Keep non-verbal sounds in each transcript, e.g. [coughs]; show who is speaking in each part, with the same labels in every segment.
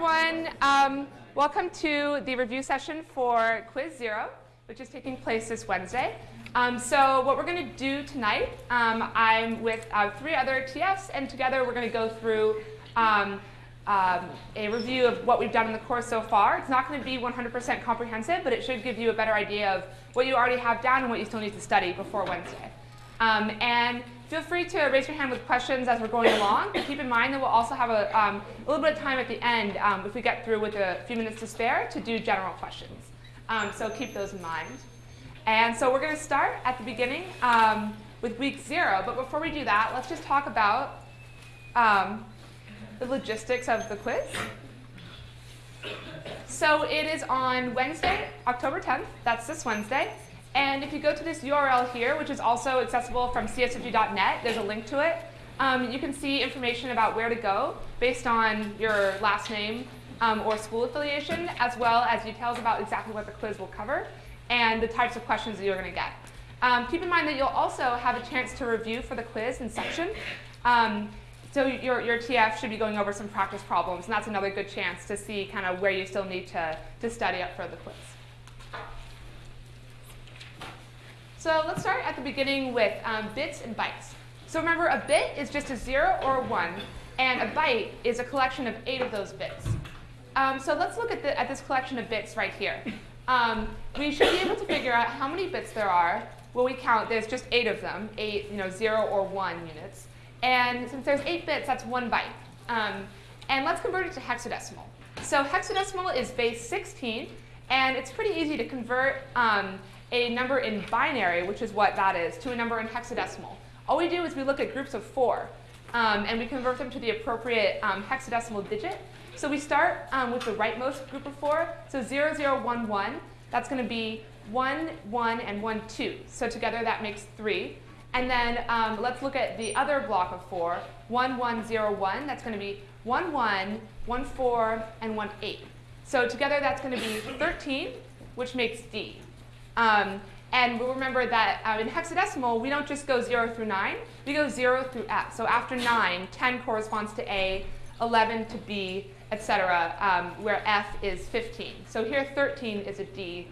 Speaker 1: everyone. Um, welcome to the review session for Quiz Zero, which is taking place this Wednesday. Um, so what we're going to do tonight, um, I'm with uh, three other TFs, and together we're going to go through um, um, a review of what we've done in the course so far. It's not going to be 100% comprehensive, but it should give you a better idea of what you already have down and what you still need to study before Wednesday. Um, and feel free to raise your hand with questions as we're going along. But keep in mind that we'll also have a, um, a little bit of time at the end, um, if we get through with a few minutes to spare, to do general questions. Um, so keep those in mind. And so we're going to start at the beginning um, with week zero. But before we do that, let's just talk about um, the logistics of the quiz. So it is on Wednesday, October 10th. That's this Wednesday. And if you go to this URL here, which is also accessible from cs50.net, there's a link to it. Um, you can see information about where to go based on your last name um, or school affiliation, as well as details about exactly what the quiz will cover and the types of questions that you're going to get. Um, keep in mind that you'll also have a chance to review for the quiz in section. Um, so your, your TF should be going over some practice problems, and that's another good chance to see kind of where you still need to, to study up for the quiz. So let's start at the beginning with um, bits and bytes. So remember, a bit is just a 0 or a 1, and a byte is a collection of 8 of those bits. Um, so let's look at, the, at, this collection of bits right here. Um, we should be able to figure out how many bits there are. Well, we count, there's just 8 of them, 8, you know, 0 or 1 units. And since there's 8 bits, that's 1 byte. Um, and let's convert it to hexadecimal. So hexadecimal is base 16, and it's pretty easy to convert um, a number in binary, which is what that is, to a number in hexadecimal. All we do is we look at groups of four, um, and we convert them to the appropriate um, hexadecimal digit. So we start um, with the rightmost group of four, so 0011, that's going to be 1, 1, and 1, 2. So together that makes 3. And then um, let's look at the other block of 4, 1, 1, 0, 1. That's going to be 1, 1, 1, 4, and 1, 8. So together that's going to be 13, which makes D. Um, and we'll remember that uh, in hexadecimal, we don't just go 0 through 9. We go 0 through F. So after 9, 10 corresponds to A, 11 to B, etc., um, where F is 15. So here 13 is a D.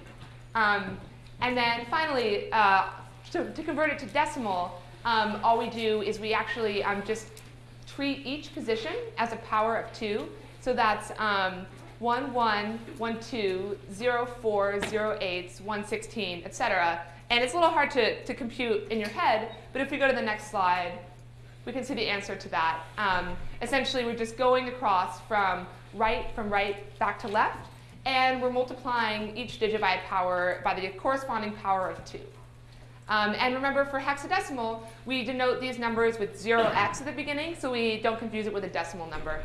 Speaker 1: Um, and then finally, uh, to, to, convert it to decimal, um, all we do is we actually um, just treat each position as a power of 2. So that's um, 1, 1, 1, 2, 0, 4, 0, 8, 1, 16, etc. And it's a little hard to, to compute in your head, but if we go to the next slide, we can see the answer to that. Um, essentially, we're just going across from right, from right back to left, and we're multiplying each digit by a power, by the corresponding power of 2. Um, and remember, for hexadecimal, we denote these numbers with 0x at the beginning, so we don't confuse it with a decimal number.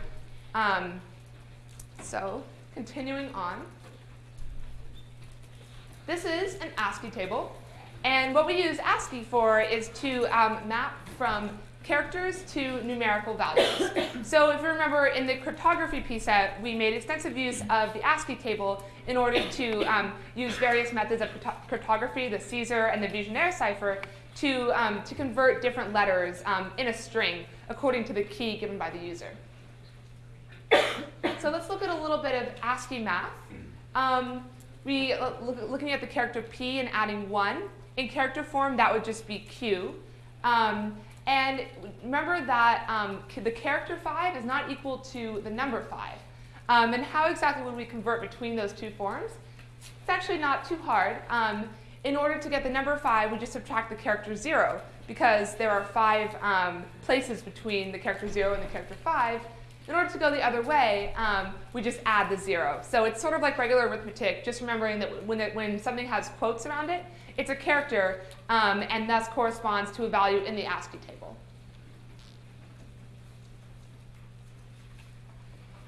Speaker 1: Um, so continuing on, this is an ASCII table. And what we use ASCII for is to um, map from characters to numerical values. [coughs] so if you remember in the cryptography PSET, we made extensive use of the ASCII table in order to um, use various methods of cryptography, the Caesar and the Vigenère cipher, to, um, to convert different letters um, in a string according to the key given by the user. So let's look at a little bit of ASCII math. Um, we uh, look, looking at the character P and adding 1. In character form, that would just be Q. Um, and remember that um, the character 5 is not equal to the number 5. Um, and how exactly would we convert between those two forms? It's actually not too hard. Um, in order to get the number 5, we just subtract the character 0, because there are five um, places between the character 0 and the character 5. In order to go the other way, um, we just add the zero. So it's sort of like regular arithmetic, just remembering that when, it, when something has quotes around it, it's a character um, and thus corresponds to a value in the ASCII table.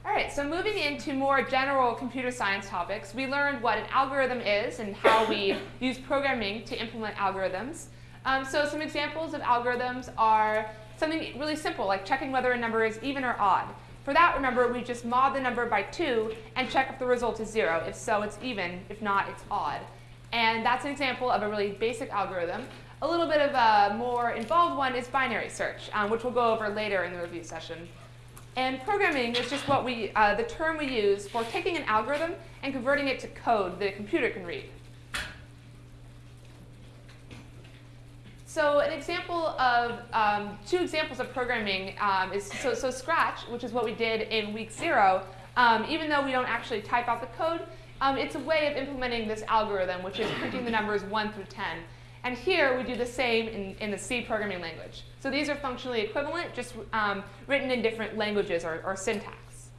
Speaker 1: All right, so moving into more general computer science topics, we learned what an algorithm is and how we [laughs] use programming to implement algorithms. Um, so some examples of algorithms are something really simple, like checking whether a number is even or odd. For that, remember, we just mod the number by 2 and check if the result is 0. If so, it's even. If not, it's odd. And that's an example of a really basic algorithm. A little bit of a more involved one is binary search, um, which we'll go over later in the review session. And programming is just what we, uh, the term we use for taking an algorithm and converting it to code that a computer can read. So an example of, um, two examples of programming um, is, so, so Scratch, which is what we did in week zero, um, even though we don't actually type out the code, um, it's a way of implementing this algorithm, which is printing the numbers 1 through 10. And here we do the same in, in the C programming language. So these are functionally equivalent, just um, written in different languages or, or syntax.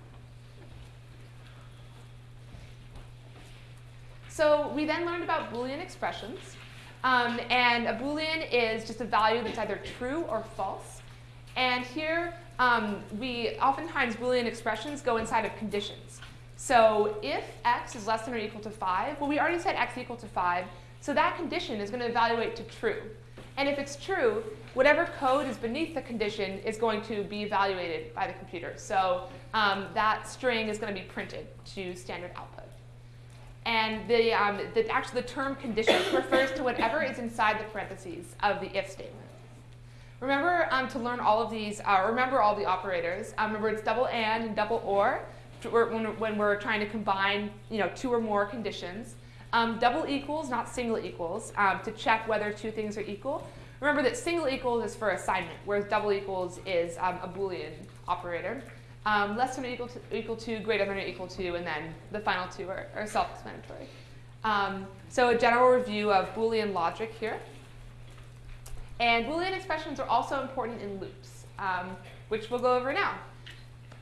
Speaker 1: So we then learned about Boolean expressions. Um, and a Boolean is just a value that's either true or false. And here, um, we oftentimes Boolean expressions go inside of conditions. So if x is less than or equal to 5, well, we already said x equal to 5, so that condition is going to evaluate to true. And if it's true, whatever code is beneath the condition is going to be evaluated by the computer. So um, that string is going to be printed to standard output. And the, um, the, actually the term condition refers to whatever is inside the parentheses of the if statement. Remember um, to learn all of these, uh, remember all the operators. Um, remember it's double and and double or when, when we're trying to combine you know, two or more conditions. Um, double equals, not single equals, um, to check whether two things are equal. Remember that single equals is for assignment, whereas double equals is um, a Boolean operator um, less than or equal to, equal to, greater than or equal to, and then the final two are, are self-explanatory. Um, so a general review of Boolean logic here. And Boolean expressions are also important in loops, um, which we'll go over now.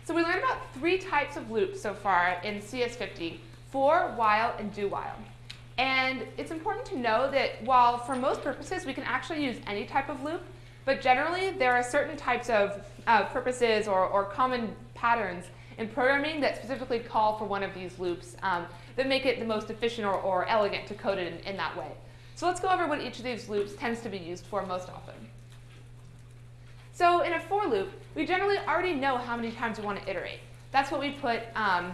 Speaker 1: So we learned about three types of loops so far in CS50, for, while, and do while. And it's important to know that while for most purposes we can actually use any type of loop, but generally there are certain types of uh, purposes or, or common patterns in programming that specifically call for one of these loops um, that make it the most efficient or, or elegant to code it in, in that way. So let's go over what each of these loops tends to be used for most often. So in a for loop, we generally already know how many times we want to iterate. That's what we put um,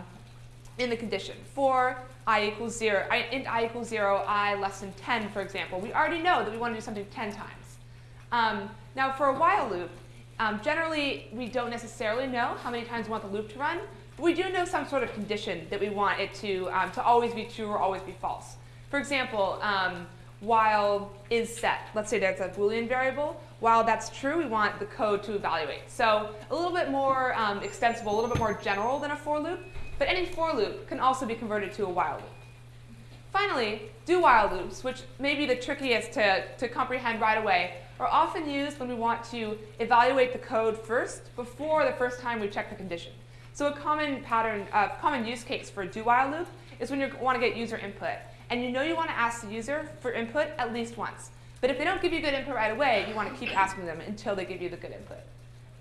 Speaker 1: in the condition. For i equals 0, I, int i equals 0, i less than 10, for example. We already know that we want to do something 10 times. Um, now for a while loop, um, generally, we don't necessarily know how many times we want the loop to run, but we do know some sort of condition that we want it to, um, to always be true or always be false. For example, um, while is set, let's say that's a Boolean variable, while that's true, we want the code to evaluate. So a little bit more um, extensible, a little bit more general than a for loop, but any for loop can also be converted to a while loop. Finally, do while loops, which may be the trickiest to, to comprehend right away, are often used when we want to evaluate the code first before the first time we check the condition. So a common pattern, uh, common use case for a do while loop is when you want to get user input. And you know you want to ask the user for input at least once. But if they don't give you good input right away, you want to keep asking them until they give you the good input.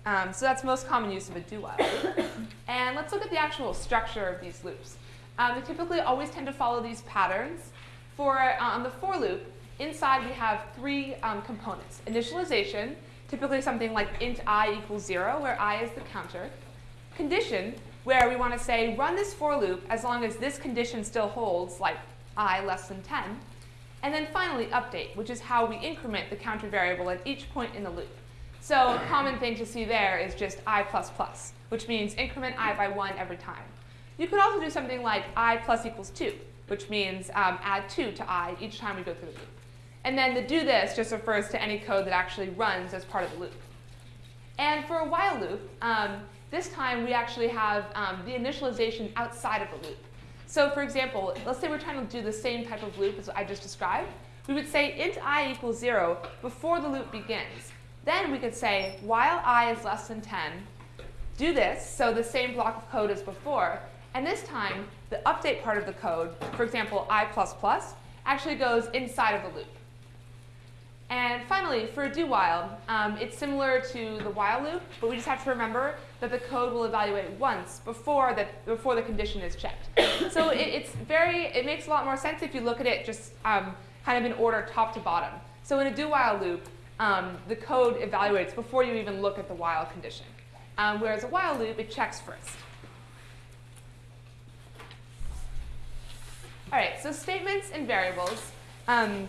Speaker 1: Um, so that's most common use of a do while loop. and let's look at the actual structure of these loops. Um, they typically always tend to follow these patterns. For uh, on the for loop, inside we have three um, components. Initialization, typically something like int i equals 0, where i is the counter. Condition, where we want to say run this for loop as long as this condition still holds, like i less than 10. And then finally, update, which is how we increment the counter variable at each point in the loop. So a common thing to see there is just i++, plus, which means increment i by 1 every time. You could also do something like i plus equals 2, which means um, add 2 to i each time we go through the loop. And then the do this just refers to any code that actually runs as part of the loop. And for a while loop, um, this time we actually have um, the initialization outside of the loop. So for example, let's say we're trying to do the same type of loop as I just described. We would say int i equals 0 before the loop begins. Then we could say while i is less than 10, do this, so the same block of code as before, and this time the update part of the code, for example i++, actually goes inside of the loop. And finally, for a do while, um, it's similar to the while loop, but we just have to remember that the code will evaluate once before, that, before the condition is checked. [coughs] so it, it's very, it makes a lot more sense if you look at it just um, kind of in order top to bottom. So in a do while loop, um, the code evaluates before you even look at the while condition. Um, whereas a while loop, it checks first. All right, so statements and variables. Um,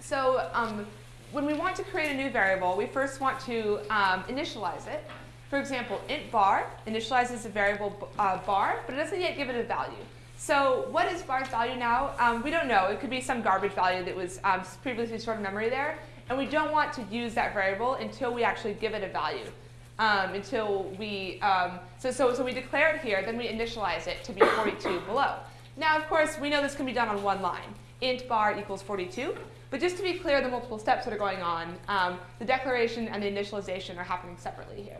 Speaker 1: so um, when we want to create a new variable, we first want to um, initialize it. For example, int bar initializes a variable uh, bar, but it doesn't yet give it a value. So what is bar's value now? Um, we don't know. It could be some garbage value that was um, previously stored in memory there. And we don't want to use that variable until we actually give it a value. Um, until we, um, so, so, so we declare it here, then we initialize it to be 42 below. Now, of course, we know this can be done on one line. int bar equals 42. But just to be clear, the multiple steps that are going on, um, the declaration and the initialization are happening separately here.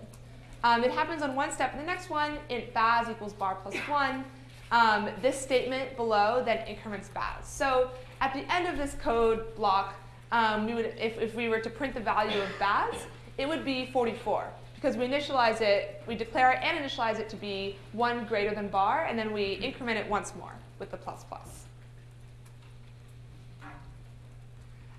Speaker 1: Um, it happens on one step. In the next one, int baz equals bar plus 1 um, this statement below then increments baz. So at the end of this code block, um, we would, if, if we were to print the value of baz, it would be 44 because we initialize it, we declare it and initialize it to be 1 greater than bar, and then we increment it once more with the plus plus.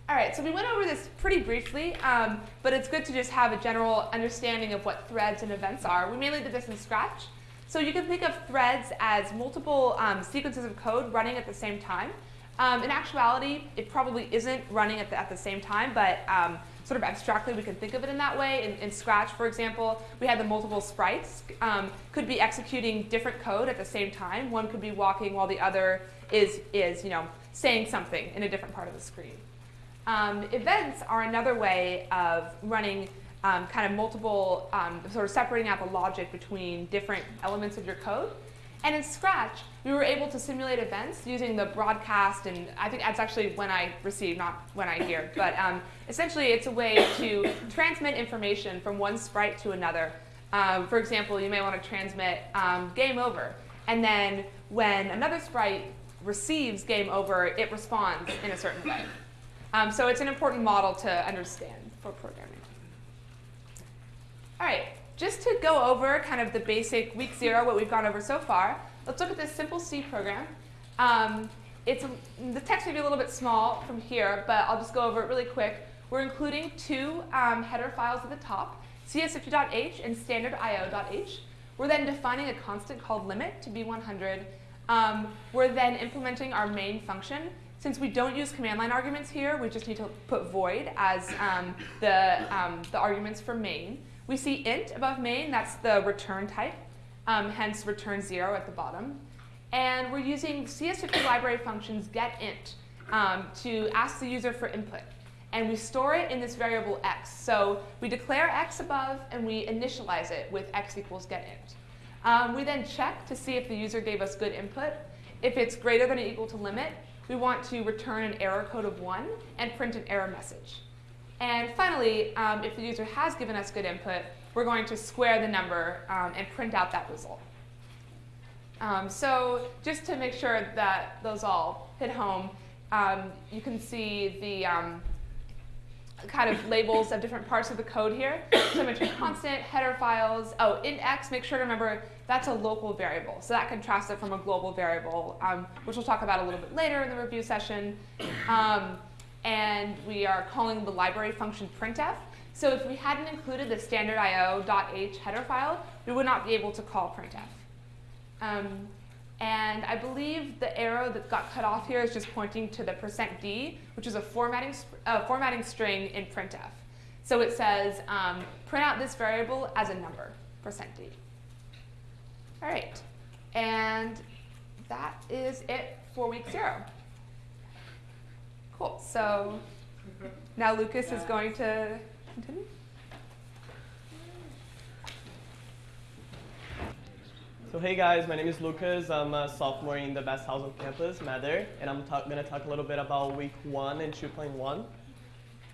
Speaker 1: All right, so we went over this pretty briefly, um, but it's good to just have a general understanding of what threads and events are. We mainly did this in Scratch. So you can think of threads as multiple um, sequences of code running at the same time. Um, in actuality, it probably isn't running at the, at the same time, but um, sort of abstractly we can think of it in that way. In, in Scratch, for example, we had the multiple sprites um, could be executing different code at the same time. One could be walking while the other is, is you know, saying something in a different part of the screen. Um, events are another way of running um, kind of multiple, um, sort of separating out the logic between different elements of your code. And in Scratch, we were able to simulate events using the broadcast, and I think that's actually when I receive, not when I hear. But um, essentially, it's a way to transmit information from one sprite to another. Um, for example, you may want to transmit um, game over. And then when another sprite receives game over, it responds in a certain way. Um, so it's an important model to understand for programming. All right, just to go over kind of the basic week zero, what we've gone over so far, let's look at this simple C program. Um, it's the text may be a little bit small from here, but I'll just go over it really quick. We're including two um, header files at the top, cs50.h and standard.io.h. We're then defining a constant called limit to be 100. Um, we're then implementing our main function. Since we don't use command line arguments here, we just need to put void as um, the, um, the arguments for main. We see int above main, that's the return type, um, hence return zero at the bottom. And we're using CS50 library functions getInt um, to ask the user for input. And we store it in this variable x. So we declare x above, and we initialize it with x equals getInt. Um, we then check to see if the user gave us good input. If it's greater than or equal to limit, we want to return an error code of 1 and print an error message. And finally, um, if the user has given us good input, we're going to square the number um, and print out that result. Um, so just to make sure that those all hit home, um, you can see the um, kind of labels of different parts of the code here. So I mentioned constant, header files. Oh, int x, make sure to remember that's a local variable. So that contrasts it from a global variable, um, which we'll talk about a little bit later in the review session. Um, and we are calling the library function printf. So if we hadn't included the standard io.h header file, we would not be able to call printf. Um, and I believe the arrow that got cut off here is just pointing to the percent %d, which is a formatting, uh, formatting string in printf. So it says, um, print out this variable as a number, percent %d. All right, and that is it for week zero. Cool. So [laughs] now Lucas is going to continue.
Speaker 2: So hey guys, my name is Lucas. I'm a sophomore in the best house on campus, Mather, and I'm going to talk a little bit about week one and 2.1.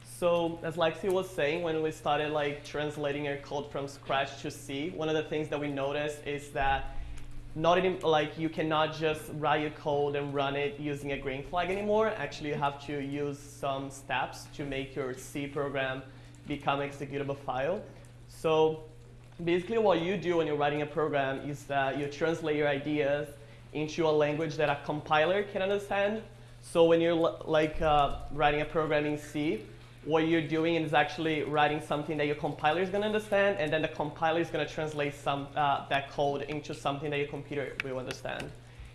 Speaker 2: So as Lexi was saying, when we started like translating our code from scratch to C, one of the things that we noticed is that not even like you cannot just write your code and run it using a green flag anymore. Actually, you have to use some steps to make your C program become executable file. So basically what you do when you're writing a program is that you translate your ideas into a language that a compiler can understand. So when you're like uh, writing a program in C, what you're doing is actually writing something that your compiler is going to understand, and then the compiler is going to translate some, uh, that code into something that your computer will understand.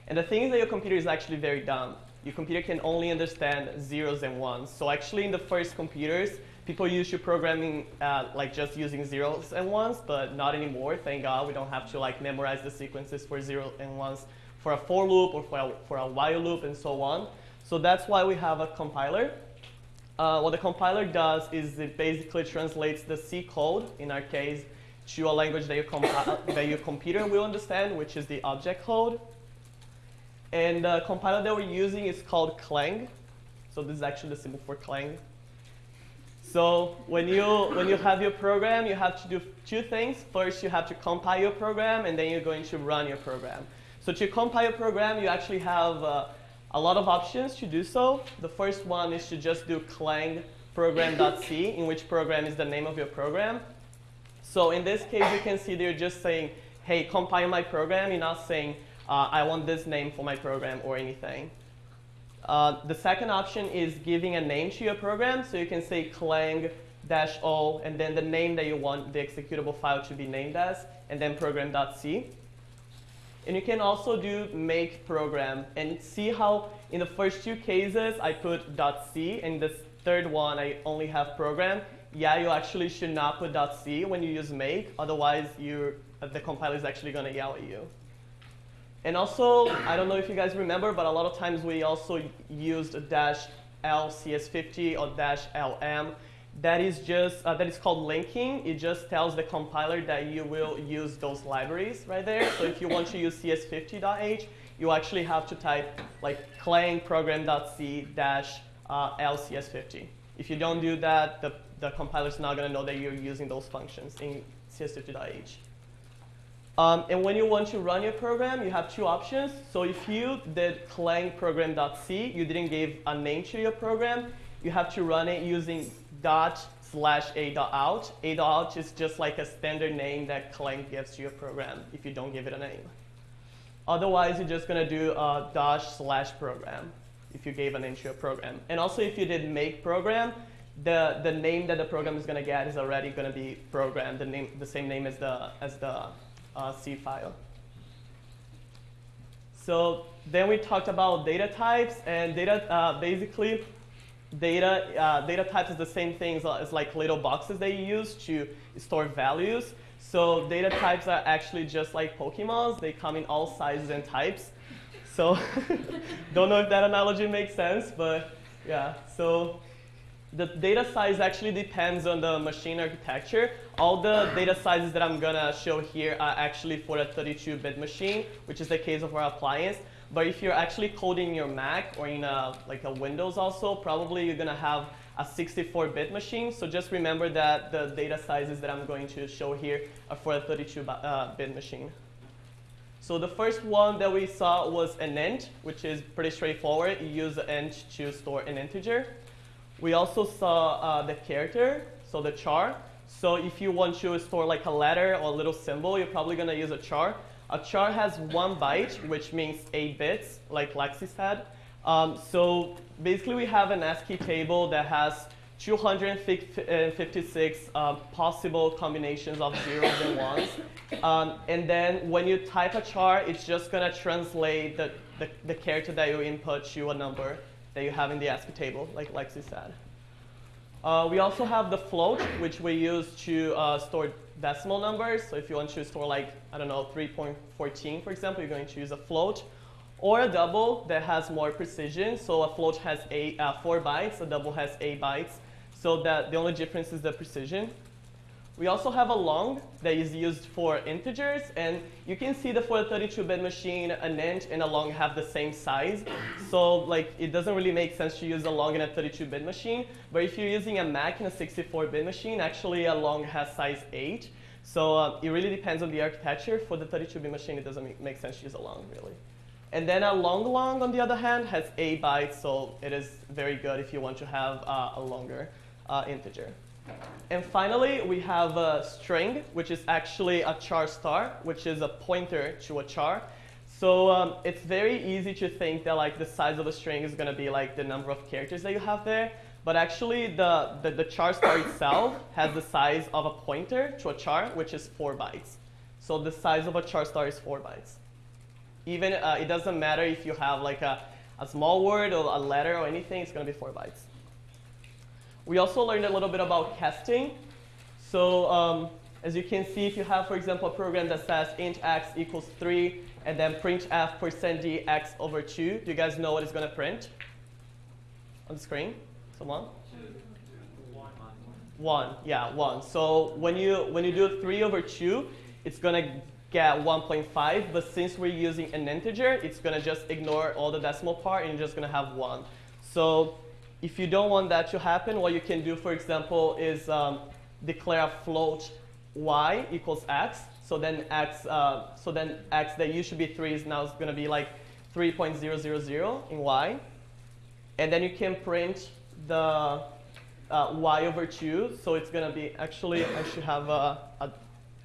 Speaker 2: And the thing is that your computer is actually very dumb. Your computer can only understand zeros and ones. So actually in the first computers, People used to programming uh, like just using zeros and ones, but not anymore. Thank God we don't have to like memorize the sequences for zero and ones for a for loop or for a, for a while loop and so on. So that's why we have a compiler. Uh, what the compiler does is it basically translates the C code, in our case, to a language that, that your computer will understand, which is the object code. And the compiler that we're using is called Clang. So this is actually the symbol for Clang. So when you, when you have your program, you have to do two things. First, you have to compile your program, and then you're going to run your program. So to compile your program, you actually have uh, a lot of options to do so. The first one is to just do clang program.c, in which program is the name of your program. So in this case, you can see they're just saying, hey, compile my program. You're not saying, uh, I want this name for my program or anything. Uh, the second option is giving a name to your program. So you can say clang dash o, and then the name that you want the executable file to be named as, and then program.c. And you can also do make program and see how in the first two cases I put .c, and this third one I only have program yeah, you actually should not put .c when you use make, otherwise you the compiler is actually going to yell at you. And also, I don't know if you guys remember, but a lot of times we also used a dash L CS50 or dash LM. That is just, uh, that is called linking. It just tells the compiler that you will use those libraries right there. So if you want to use cs50.h, you actually have to type like clang program.c dash uh, lcs50. If you don't do that, the the compiler is not going to know that you're using those functions in cs50.h. Um, and when you want to run your program, you have two options. So if you did clang program.c, you didn't give a name to your program, you have to run it using dot slash a dot out. A dot out is just like a standard name that Clang gives to your program if you don't give it a name. Otherwise, you're just going to do a dash slash program if you gave a name to your program. And also, if you did make program, the, the name that the program is going to get is already going to be program, the, name, the same name as the, as the uh, C file. So then we talked about data types, and data uh, basically data uh, data types is the same thing as, like little boxes that you use to store values. So data types are actually just like Pokemons; they come in all sizes and types. So [laughs] don't know if that analogy makes sense, but yeah. So the data size actually depends on the machine architecture. All the data sizes that I'm gonna show here are actually for a 32-bit machine, which is the case of our appliance. But if you're actually coding your Mac or in a, like a Windows also, probably you're gonna have a 64-bit machine. So just remember that the data sizes that I'm going to show here are for a 32-bit uh, machine. So the first one that we saw was an int, which is pretty straightforward. You use int to store an integer. We also saw uh, the character, so the char. So if you want to store like a letter or a little symbol, you're probably going to use a char. A char has one byte, which means eight bits, like Lexi said. Um, so basically, we have an ASCII table that has 256 uh, possible combinations of zeros and ones. Um, and then when you type a char, it's just going to translate the, the, the character that you input to a number that you have in the ASCII table, like Lexi said. Uh, we also have the float, which we use to uh, store decimal numbers. So if you want to store like, I don't know, 3.14, for example, you're going to use a float. Or a double that has more precision. So a float has eight, uh, four bytes, a double has eight bytes. So that the only difference is the precision. We also have a long that is used for integers, and you can see that for a 32-bit machine, an int and a long have the same size. So like, it doesn't really make sense to use a long in a 32-bit machine, but if you're using a Mac in a 64-bit machine, actually a long has size 8. So uh, it really depends on the architecture. For the 32-bit machine, it doesn't make sense to use a long, really. And then a long long, on the other hand, has 8 bytes, so it is very good if you want to have uh, a longer uh, integer. And finally, we have a string, which is actually a char star, which is a pointer to a char. So um, it's very easy to think that like the size of a string is going to be like the number of characters that you have there. But actually, the, the, the char star itself has the size of a pointer to a char, which is 4 bytes. So the size of a char star is 4 bytes. Even uh, it doesn't matter if you have like a, a small word or a letter or anything, it's going to be 4 bytes. We also learned a little bit about casting. So um, as you can see, if you have, for example, a program that says int x equals 3 and then printf percent d x over 2, do you guys know what it's going to print on the screen? Someone? One, yeah, one. So when you when you do three over two, it's gonna get 1.5. But since we're using an integer, it's gonna just ignore all the decimal part and you're just gonna have one. So if you don't want that to happen, what you can do, for example, is um, declare a float y equals x. So then x, uh, so then x that used to be three is now gonna be like 3.000 in y. And then you can print the uh, y over 2. So it's going to be, actually, I should have a, a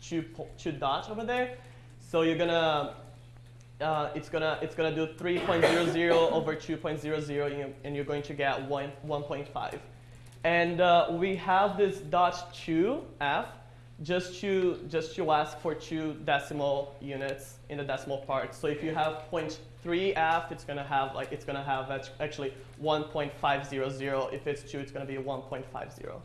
Speaker 2: two, two dots over there. So you're going to, uh, it's to it's gonna do 3.00 over 2.00, and you're going to get 1, 1.5. And uh, we have this dot 2f just to, just to ask for two decimal units in the decimal part. So if you have 0.3f, it's going to have like it's to have actually 1.500. If it's 2, it's to be 1.50.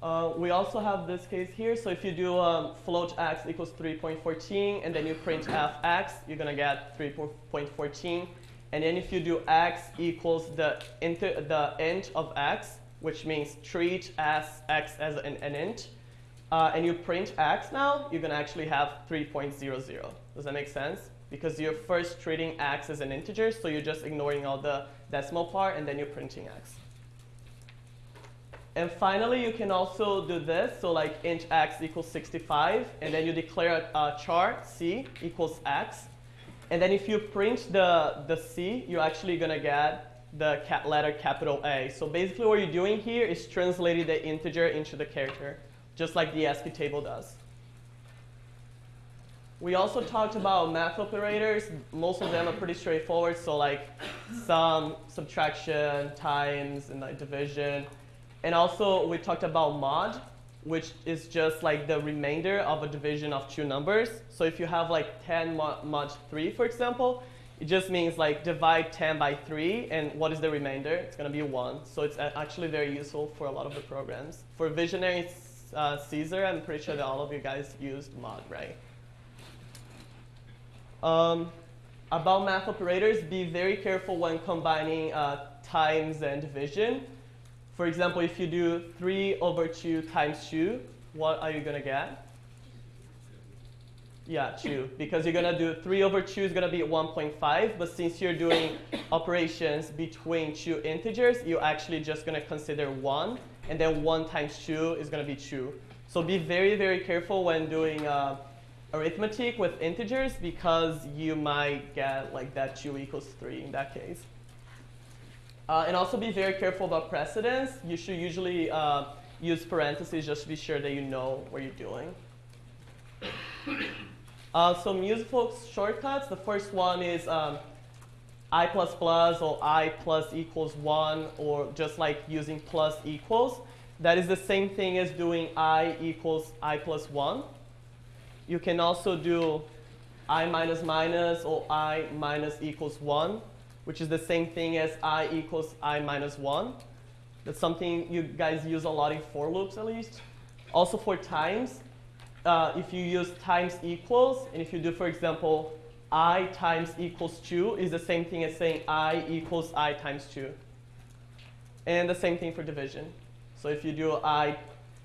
Speaker 2: Uh, we also have this case here. So if you do um, float x equals 3.14, and then you print fx, you're going to get 3.14. And then if you do x equals the, inter the int of x, which means treat as x as an, an int, uh, and you print x now, you're going to actually have 3.00. Does that make sense? Because you're first treating x as an integer, so you're just ignoring all the decimal part, and then you're printing x. And finally, you can also do this. So like int x equals 65, and then you declare a, char c equals x. And then if you print the, the c, you're actually going to get the letter capital A. So basically what you're doing here is translating the integer into the character, just like the ASCII table does. We also talked about math operators. Most of them are pretty straightforward, so like sum, subtraction, times, and like division. And also we talked about mod, which is just like the remainder of a division of two numbers. So if you have like 10 mod, mod 3, for example, it just means like divide 10 by 3, and what is the remainder? It's going to be 1. So it's actually very useful for a lot of the programs. For Vigenère uh, Caesar, I'm pretty sure that all of you guys used mod, right? Um, about math operators, be very careful when combining uh, times and division. For example, if you do 3 over 2 times 2, what are you going to get? Yeah, 2. Because you're going to do 3 over 2 is going to be 1.5. But since you're doing [coughs] operations between two integers, you're actually just going to consider 1. And then 1 times 2 is going to be 2. So be very, very careful when doing uh, arithmetic with integers because you might get like that 2 equals 3 in that case. Uh, and also be very careful about precedence. You should usually uh, use parentheses just to be sure that you know what you're doing. [coughs] Uh, some useful shortcuts. The first one is um, i plus plus or i plus equals 1 or just like using plus equals. That is the same thing as doing i equals i plus 1. You can also do i minus minus or i minus equals 1, which is the same thing as i equals i minus 1. That's something you guys use a lot in for loops at least. Also for times, uh, if you use times equals, and if you do, for example, i times equals 2 is the same thing as saying i equals i times 2. And the same thing for division. So if you do i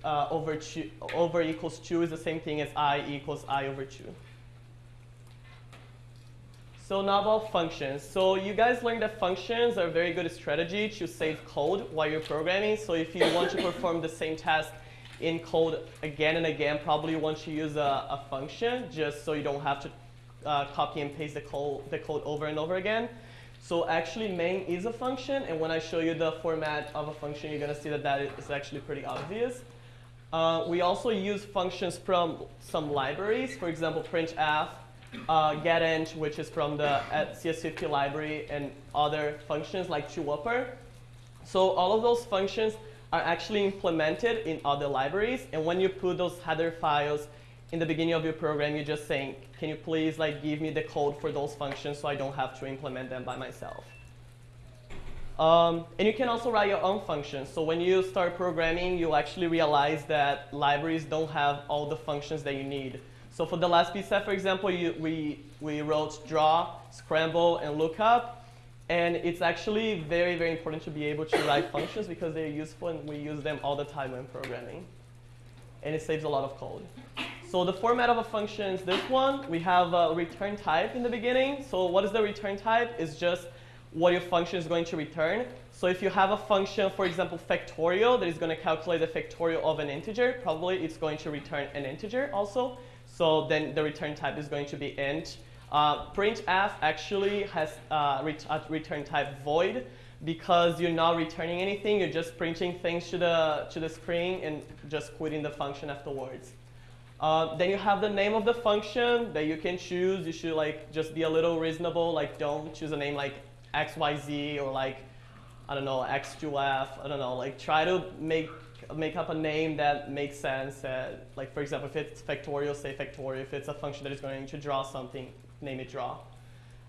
Speaker 2: uh, over, two, over equals 2 is the same thing as i equals i over 2. So now about functions. So you guys learned that functions are a very good strategy to save code while you're programming. So if you want to perform the same task in code again and again, probably you want to use a, a function just so you don't have to uh, copy and paste the code, the code over and over again. So actually main is a function, and when I show you the format of a function, you're going to see that that is actually pretty obvious. Uh, we also use functions from some libraries, for example, printf, uh, getInt, which is from the CS50 library, and other functions like toupper. So all of those functions are actually implemented in other libraries. And when you put those header files in the beginning of your program, you're just saying, can you please like give me the code for those functions so I don't have to implement them by myself. Um, and you can also write your own functions. So when you start programming, you actually realize that libraries don't have all the functions that you need. So for the last PSET, for example, you, we, we wrote draw, scramble, and lookup. And it's actually very, very important to be able to write functions because they're useful and we use them all the time when programming. And it saves a lot of code. So the format of a function is this one. We have a return type in the beginning. So what is the return type? It's just what your function is going to return. So if you have a function, for example, factorial, that is going to calculate the factorial of an integer, probably it's going to return an integer also. So then the return type is going to be int. Uh, printf actually has uh, ret a return type void because you're not returning anything. You're just printing things to the, to the screen and just quitting the function afterwards. Uh, then you have the name of the function that you can choose. You should like just be a little reasonable. Like don't choose a name like XYZ or like, I don't know, X2F, I don't know, like try to make, make up a name that makes sense. Uh, like for example, if it's factorial, say factorial. If it's a function that is going to draw something, name it draw.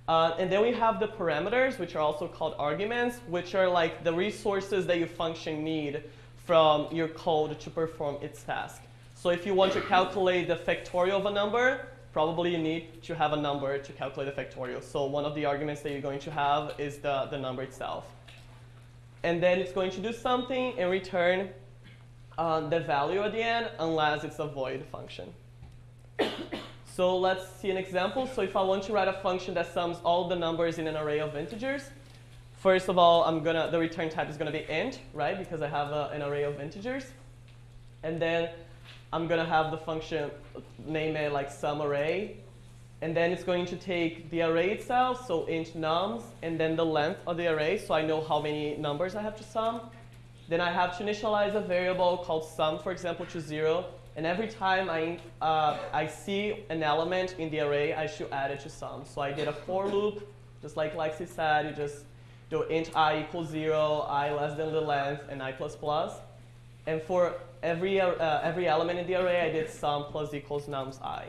Speaker 2: Uh, and then we have the parameters, which are also called arguments, which are like the resources that your function need from your code to perform its task. So if you want to calculate the factorial of a number, probably you need to have a number to calculate the factorial. So one of the arguments that you're going to have is the, the number itself. And then it's going to do something and return uh, the value at the end unless it's a void function. [coughs] so let's see an example. So if I want to write a function that sums all the numbers in an array of integers, first of all, I'm gonna, the return type is going to be int, right, because I have a, an array of integers. And then I'm going to have the function name it like sum array. And then it's going to take the array itself, so int nums, and then the length of the array, so I know how many numbers I have to sum. Then I have to initialize a variable called sum, for example, to 0. And every time I, uh, I see an element in the array, I should add it to sum. So I did a for loop, just like Lexi said. You just do int i equals 0, i less than the length, and i plus plus. And for every, uh, every element in the array, I did sum plus equals nums i.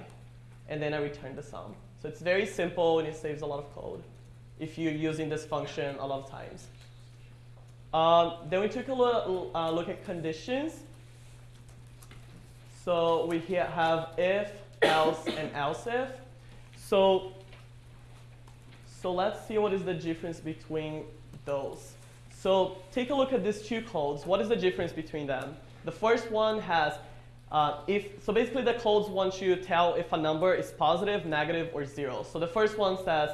Speaker 2: And then I returned the sum. So it's very simple, and it saves a lot of code if you're using this function a lot of times. Um, then we took a look, uh, look at conditions. So we here have if, else, and else if. So, so let's see what is the difference between those. So take a look at these two codes. What is the difference between them? The first one has uh, if, so basically the codes want you to tell if a number is positive, negative, or zero. So the first one says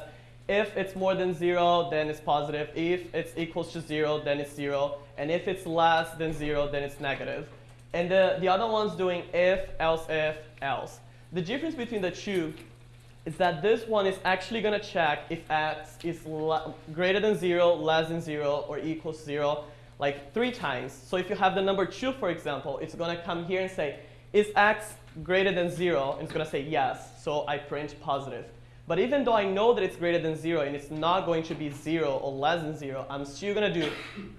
Speaker 2: if it's more than zero, then it's positive. If it's equals to zero, then it's zero. And if it's less than zero, then it's negative. And the, the other one's doing if, else if, else. The difference between the two is that this one is actually going to check if x is greater than 0, less than 0, or equals to 0, like three times. So if you have the number 2, for example, it's going to come here and say, is x greater than 0? And it's going to say yes, so I print positive. But even though I know that it's greater than 0 and it's not going to be 0 or less than 0, I'm still going to do,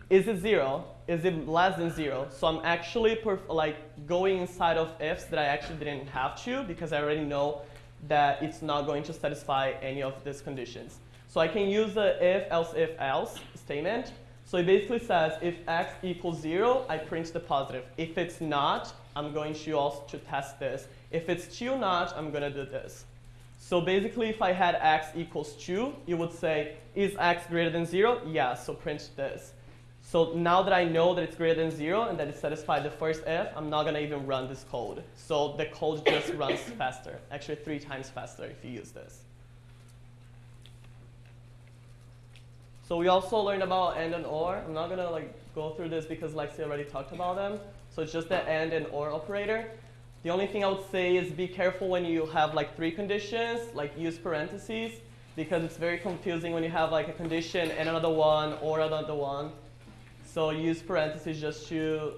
Speaker 2: is it 0? Is it less than 0? So I'm actually like going inside of ifs that I actually didn't have to because I already know that it's not going to satisfy any of these conditions. So I can use the if, else, if, else statement. So it basically says if x equals 0, I print the positive. If it's not, I'm going to also to test this. If it's still not, I'm going to do this. So basically, if I had x equals 2, you would say, is x greater than 0? Yes, so print this. So now that I know that it's greater than 0 and that it satisfied the first if, I'm not going to even run this code. So the code just [coughs] runs faster, actually three times faster if you use this. So we also learned about AND and OR. I'm not going to like go through this because Lexi already talked about them. So it's just the AND and OR operator. The only thing I would say is be careful when you have like three conditions, like use parentheses, because it's very confusing when you have like a condition and another one or another one. So use parentheses just to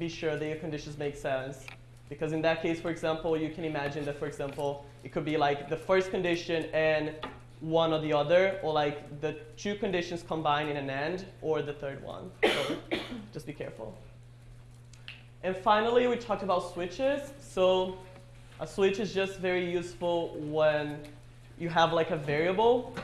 Speaker 2: be sure that your conditions make sense. Because in that case, for example, you can imagine that, for example, it could be like the first condition and one or the other, or like the two conditions combined in an AND, or the third one. So [coughs] just be careful. And finally, we talked about switches. So a switch is just very useful when you have like a variable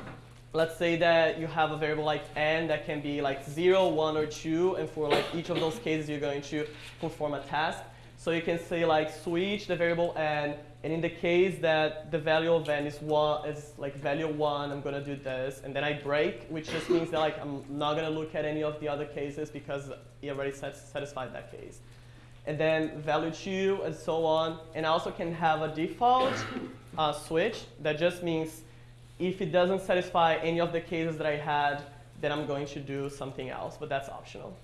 Speaker 2: let's say that you have a variable like n that can be like 0, 1, or 2, and for like each of those cases, you're going to perform a task. So you can say like switch the variable n, and in the case that the value of n is one, is like value one, I'm gonna do this, and then I break, which just means that like I'm not gonna look at any of the other cases because it already satisfied that case. And then value two, and so on. And I also can have a default uh, switch that just means if it doesn't satisfy any of the cases that I had, then I'm going to do something else, but that's optional.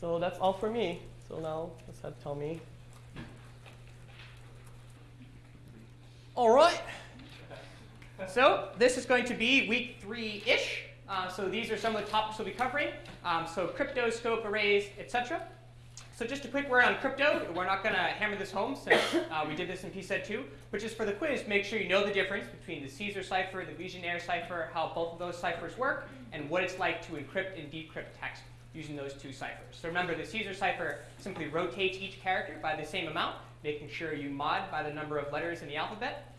Speaker 2: So that's all for me. So now let's have Tommy.
Speaker 3: All right. So this is going to be week three-ish. Uh, so these are some of the topics we'll be covering. Um, so crypto, scope, arrays, etc. So just a quick word on crypto. We're not going to hammer this home since [coughs] uh, we did this in PSET 2. But just for the quiz, make sure you know the difference between the Caesar cipher, the Vigenère cipher, how both of those ciphers work, and what it's like to encrypt and decrypt text using those two ciphers. So remember, the Caesar cipher simply rotates each character by the same amount, making sure you mod by the number of letters in the alphabet.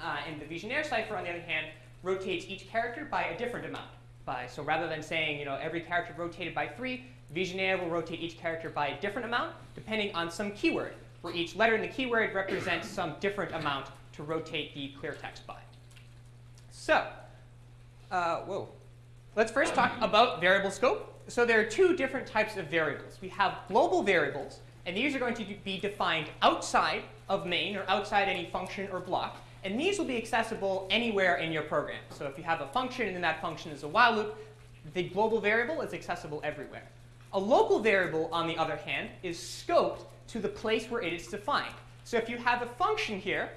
Speaker 3: Uh, and the Vigenère cipher, on the other hand, rotates each character by a different amount. By, so rather than saying you know, every character rotated by 3, Vigenère will rotate each character by a different amount, depending on some keyword, where each letter in the keyword represents some different amount to rotate the clear text by. So, uh, whoa. Let's first talk about variable scope. So there are two different types of variables. We have global variables, and these are going to be defined outside of main or outside any function or block. And these will be accessible anywhere in your program. So if you have a function and then that function is a while loop, the global variable is accessible everywhere. A local variable, on the other hand, is scoped to the place where it is defined. So if you have a function here,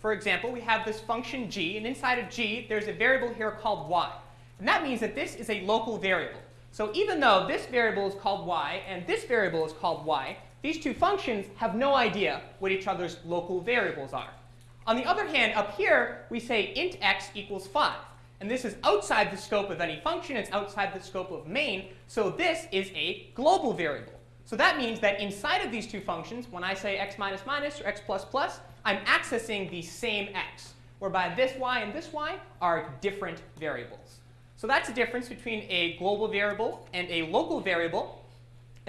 Speaker 3: for example, we have this function g, and inside of g, there's a variable here called y. And that means that this is a local variable. So even though this variable is called y and this variable is called y, these two functions have no idea what each other's local variables are. On the other hand, up here, we say int x equals 5. And this is outside the scope of any function. It's outside the scope of main. So this is a global variable. So that means that inside of these two functions, when I say x minus minus or x plus plus, I'm accessing the same x, whereby this y and this y are different variables. So that's the difference between a global variable and a local variable.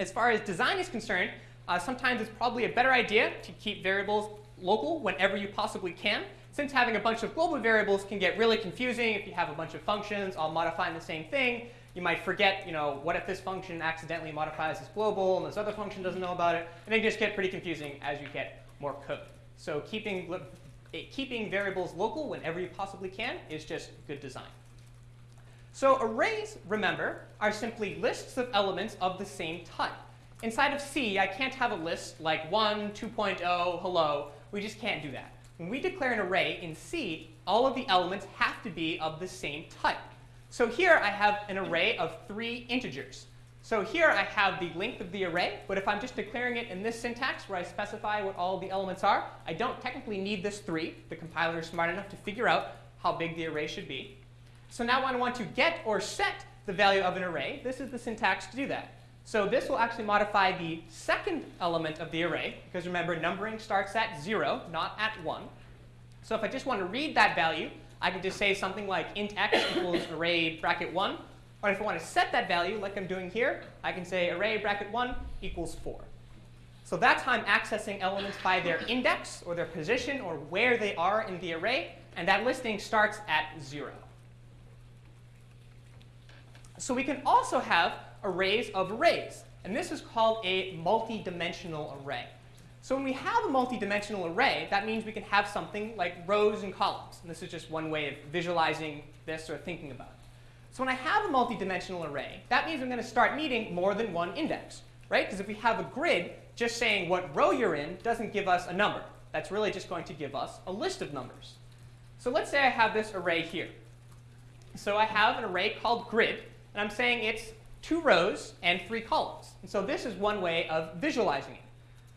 Speaker 3: As far as design is concerned, uh, sometimes it's probably a better idea to keep variables local whenever you possibly can since having a bunch of global variables can get really confusing if you have a bunch of functions all modifying the same thing, you might forget, you know, what if this function accidentally modifies this global and this other function doesn't know about it, and it just get pretty confusing as you get more code. So keeping, eh, keeping variables local whenever you possibly can is just good design. So arrays, remember, are simply lists of elements of the same type. Inside of C, I can't have a list like 1, 2.0, hello. We just can't do that. When we declare an array in C, all of the elements have to be of the same type. So here I have an array of three integers. So here I have the length of the array, but if I'm just declaring it in this syntax where I specify what all the elements are, I don't technically need this 3. The compiler is smart enough to figure out how big the array should be. So now when I want to get or set the value of an array, this is the syntax to do that. So this will actually modify the second element of the array, because remember, numbering starts at 0, not at 1. So if I just want to read that value, I can just say something like int x [coughs] equals array bracket 1. Or if I want to set that value, like I'm doing here, I can say array bracket 1 equals 4. So that's how I'm accessing elements by their index, or their position, or where they are in the array. And that listing starts at 0. So we can also have arrays of arrays. And this is called a multi-dimensional array. So when we have a multi-dimensional array, that means we can have something like rows and columns. And this is just one way of visualizing this or thinking about it. So when I have a multi-dimensional array, that means I'm going to start needing more than one index, right? Because if we have a grid, just saying what row you're in doesn't give us a number. That's really just going to give us a list of numbers. So let's say I have this array here. So I have an array called grid, and I'm saying it's two rows and three columns. And so this is one way of visualizing it.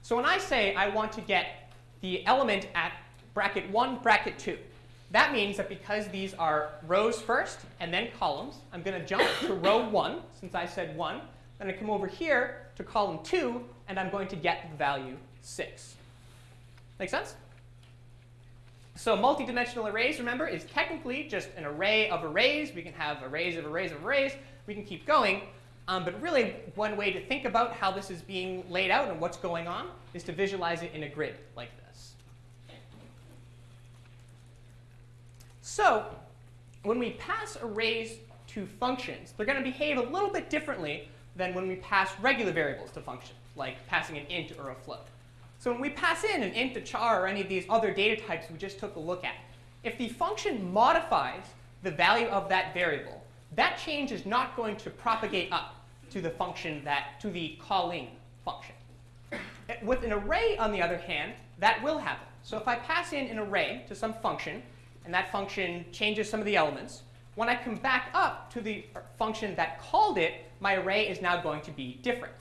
Speaker 3: So when I say I want to get the element at bracket 1, bracket 2, that means that because these are rows first and then columns, I'm going to jump to [coughs] row 1, since I said 1. Then I come over here to column 2, and I'm going to get the value 6. Make sense? So multidimensional arrays, remember, is technically just an array of arrays. We can have arrays of arrays of arrays. We can keep going. Um, but really, one way to think about how this is being laid out and what's going on is to visualize it in a grid like this. So when we pass arrays to functions, they're going to behave a little bit differently than when we pass regular variables to functions, like passing an int or a float. So when we pass in an int, a char, or any of these other data types we just took a look at, if the function modifies the value of that variable, that change is not going to propagate up to the function that, to the calling function. With an array, on the other hand, that will happen. So if I pass in an array to some function, and that function changes some of the elements, when I come back up to the function that called it, my array is now going to be different.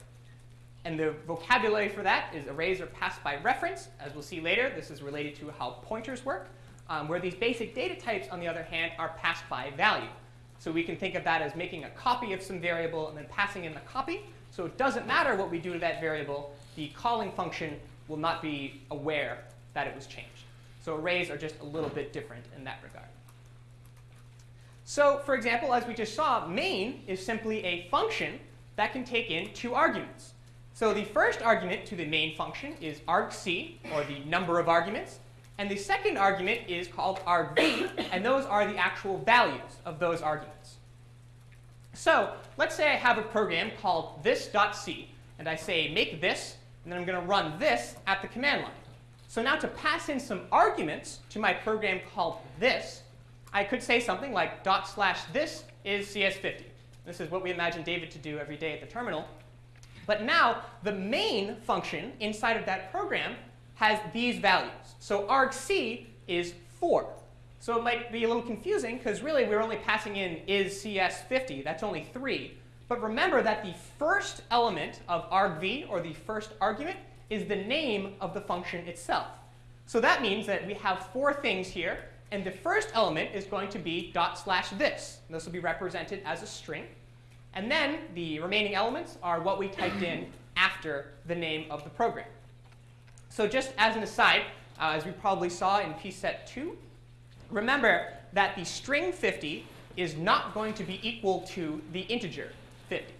Speaker 3: And the vocabulary for that is arrays are passed by reference. As we'll see later, this is related to how pointers work, um, where these basic data types, on the other hand, are passed by value. So we can think of that as making a copy of some variable and then passing in the copy. So it doesn't matter what we do to that variable. The calling function will not be aware that it was changed. So arrays are just a little bit different in that regard. So for example, as we just saw, main is simply a function that can take in two arguments. So the first argument to the main function is argc, or the number of arguments. And the second argument is called argv, and those are the actual values of those arguments. So let's say I have a program called this.c, and I say make this, and then I'm going to run this at the command line. So now to pass in some arguments to my program called this, I could say something like dot slash this is CS50. This is what we imagine David to do every day at the terminal. But now the main function inside of that program has these values. So argc is 4. So it might be a little confusing because really we're only passing in is CS50. That's only 3. But remember that the first element of argv, or the first argument, is the name of the function itself. So that means that we have four things here. And the first element is going to be dot slash this. And this will be represented as a string. And then the remaining elements are what we typed in after the name of the program. So just as an aside, uh, as we probably saw in pset 2, remember that the string 50 is not going to be equal to the integer 50.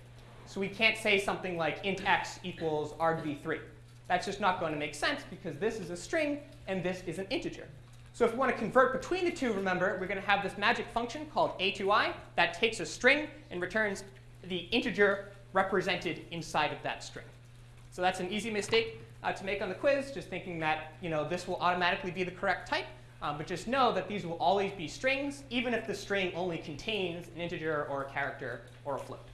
Speaker 3: So we can't say something like int x equals argv3. That's just not going to make sense because this is a string and this is an integer. So if we want to convert between the two, remember, we're going to have this magic function called atoi that takes a string and returns the integer represented inside of that string. So that's an easy mistake uh, to make on the quiz, just thinking that you know, this will automatically be the correct type. Um, but just know that these will always be strings, even if the string only contains an integer or a character or a float.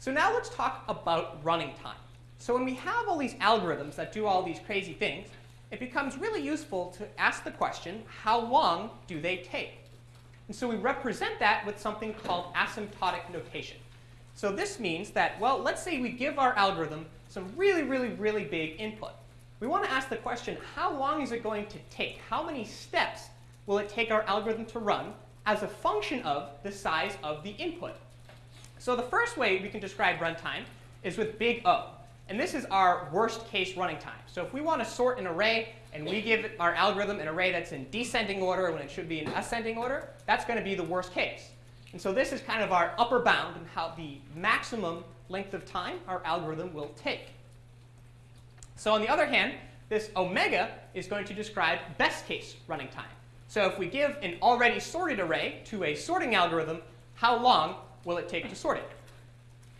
Speaker 3: So now let's talk about running time. So when we have all these algorithms that do all these crazy things, it becomes really useful to ask the question, how long do they take? And so we represent that with something called asymptotic notation. So this means that, well, let's say we give our algorithm some really, really, really big input. We want to ask the question, how long is it going to take? How many steps will it take our algorithm to run as a function of the size of the input? So the first way we can describe runtime is with big O. And this is our worst case running time. So if we want to sort an array and we give our algorithm an array that's in descending order when it should be in ascending order, that's going to be the worst case. And so this is kind of our upper bound and how the maximum length of time our algorithm will take. So on the other hand, this omega is going to describe best case running time. So if we give an already sorted array to a sorting algorithm, how long will it take to sort it?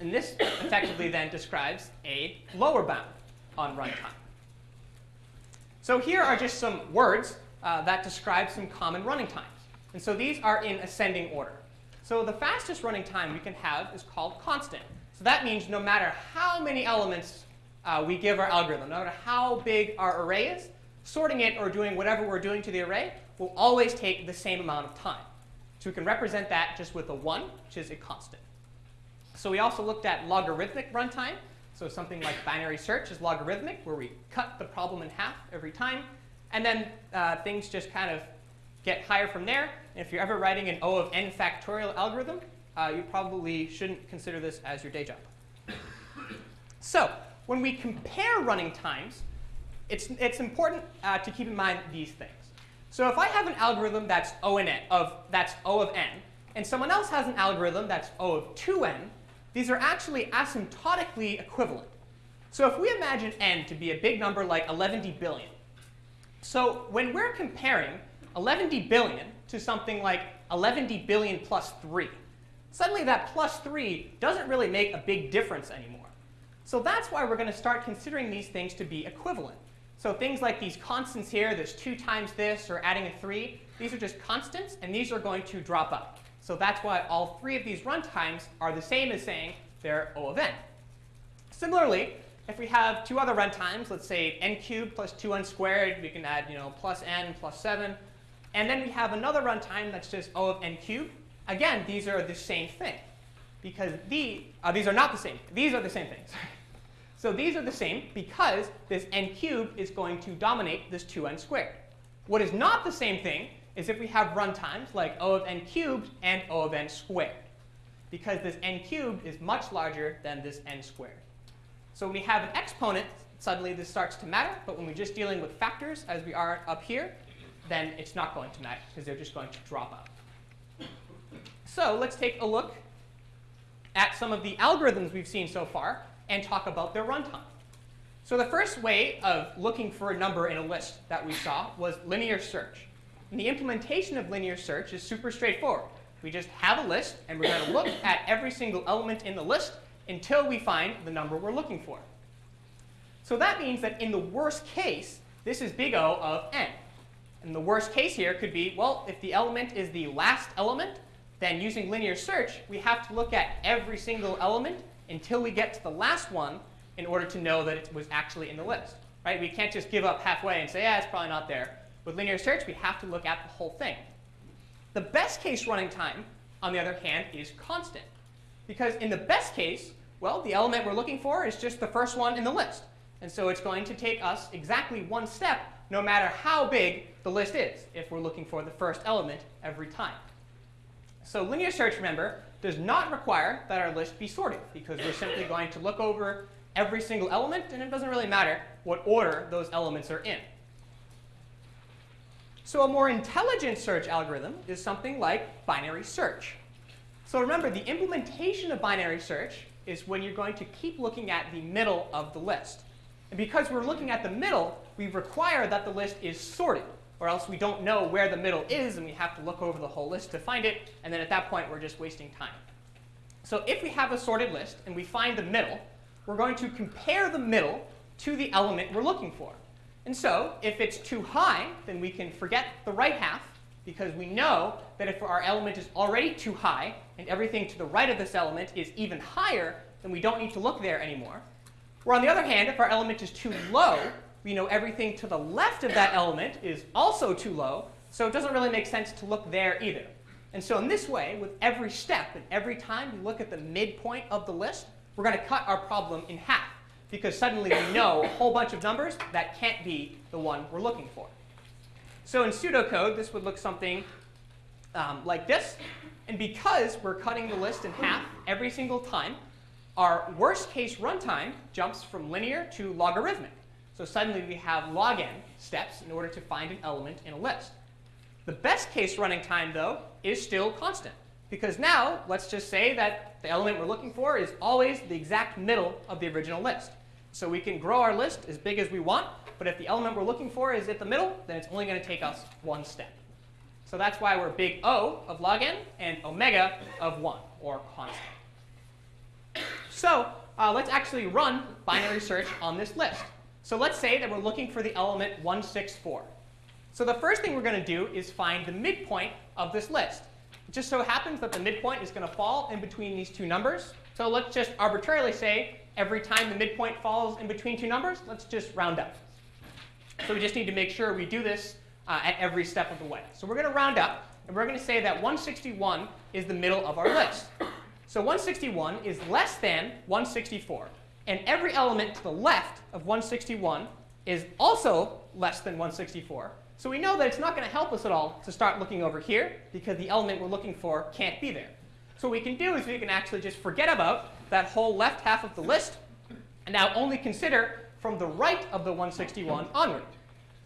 Speaker 3: And this [coughs] effectively then describes a lower bound on runtime. So here are just some words uh, that describe some common running times. And so these are in ascending order. So the fastest running time we can have is called constant. So that means no matter how many elements uh, we give our algorithm, no matter how big our array is, sorting it or doing whatever we're doing to the array will always take the same amount of time. So we can represent that just with a 1, which is a constant. So we also looked at logarithmic runtime. So something like binary search is logarithmic, where we cut the problem in half every time. And then uh, things just kind of get higher from there. And if you're ever writing an O of n factorial algorithm, uh, you probably shouldn't consider this as your day job. [coughs] so when we compare running times, it's, it's important uh, to keep in mind these things. So if I have an algorithm that's O n, of that's O of n, and someone else has an algorithm that's O of 2n, these are actually asymptotically equivalent. So if we imagine n to be a big number like 110 billion, so when we're comparing 11 billion to something like 11 billion plus 3, suddenly that plus 3 doesn't really make a big difference anymore. So that's why we're going to start considering these things to be equivalent. So things like these constants here, there's 2 times this, or adding a 3, these are just constants, and these are going to drop out. So that's why all three of these runtimes are the same as saying they're O of n. Similarly, if we have two other runtimes, let's say n cubed plus 2n squared, we can add you know, plus n plus 7. And then we have another runtime that's just O of n cubed. Again, these are the same thing. Because the, uh, these are not the same. These are the same things. [laughs] so these are the same because this n cubed is going to dominate this 2n squared. What is not the same thing is if we have runtimes like O of n cubed and O of n squared. Because this n cubed is much larger than this n squared. So when we have an exponent, suddenly this starts to matter. But when we're just dealing with factors, as we are up here, then it's not going to matter because they're just going to drop out. So let's take a look at some of the algorithms we've seen so far and talk about their runtime. So the first way of looking for a number in a list that we saw was linear search. And the implementation of linear search is super straightforward. We just have a list, and we're going to look [coughs] at every single element in the list until we find the number we're looking for. So that means that in the worst case, this is big O of n. And the worst case here could be, well, if the element is the last element, then using linear search, we have to look at every single element until we get to the last one in order to know that it was actually in the list. Right? We can't just give up halfway and say, yeah, it's probably not there. With linear search, we have to look at the whole thing. The best case running time, on the other hand, is constant. Because in the best case, well, the element we're looking for is just the first one in the list. And so it's going to take us exactly one step, no matter how big the list is, if we're looking for the first element every time. So linear search, remember, does not require that our list be sorted, because we're simply going to look over every single element, and it doesn't really matter what order those elements are in. So a more intelligent search algorithm is something like binary search. So remember, the implementation of binary search is when you're going to keep looking at the middle of the list. And because we're looking at the middle, we require that the list is sorted, or else we don't know where the middle is, and we have to look over the whole list to find it, and then at that point, we're just wasting time. So if we have a sorted list and we find the middle, we're going to compare the middle to the element we're looking for. And so if it's too high, then we can forget the right half, because we know that if our element is already too high, and everything to the right of this element is even higher, then we don't need to look there anymore. Where on the other hand, if our element is too low, we know everything to the left of that element is also too low, so it doesn't really make sense to look there either. And so in this way, with every step and every time we look at the midpoint of the list, we're going to cut our problem in half, because suddenly we know a whole bunch of numbers that can't be the one we're looking for. So in pseudocode, this would look something um, like this. And because we're cutting the list in half every single time, our worst case runtime jumps from linear to logarithmic. So suddenly we have log n steps in order to find an element in a list. The best case running time, though, is still constant. Because now, let's just say that the element we're looking for is always the exact middle of the original list. So we can grow our list as big as we want, but if the element we're looking for is at the middle, then it's only going to take us one step. So that's why we're big O of log n and omega of 1, or constant. So uh, let's actually run binary search on this list. So let's say that we're looking for the element 164. So the first thing we're going to do is find the midpoint of this list. It just so happens that the midpoint is going to fall in between these two numbers. So let's just arbitrarily say every time the midpoint falls in between two numbers, let's just round up. So we just need to make sure we do this uh, at every step of the way. So we're going to round up, and we're going to say that 161 is the middle of our list. So 161 is less than 164. And every element to the left of 161 is also less than 164. So we know that it's not going to help us at all to start looking over here, because the element we're looking for can't be there. So what we can do is we can actually just forget about that whole left half of the list, and now only consider from the right of the 161 onward.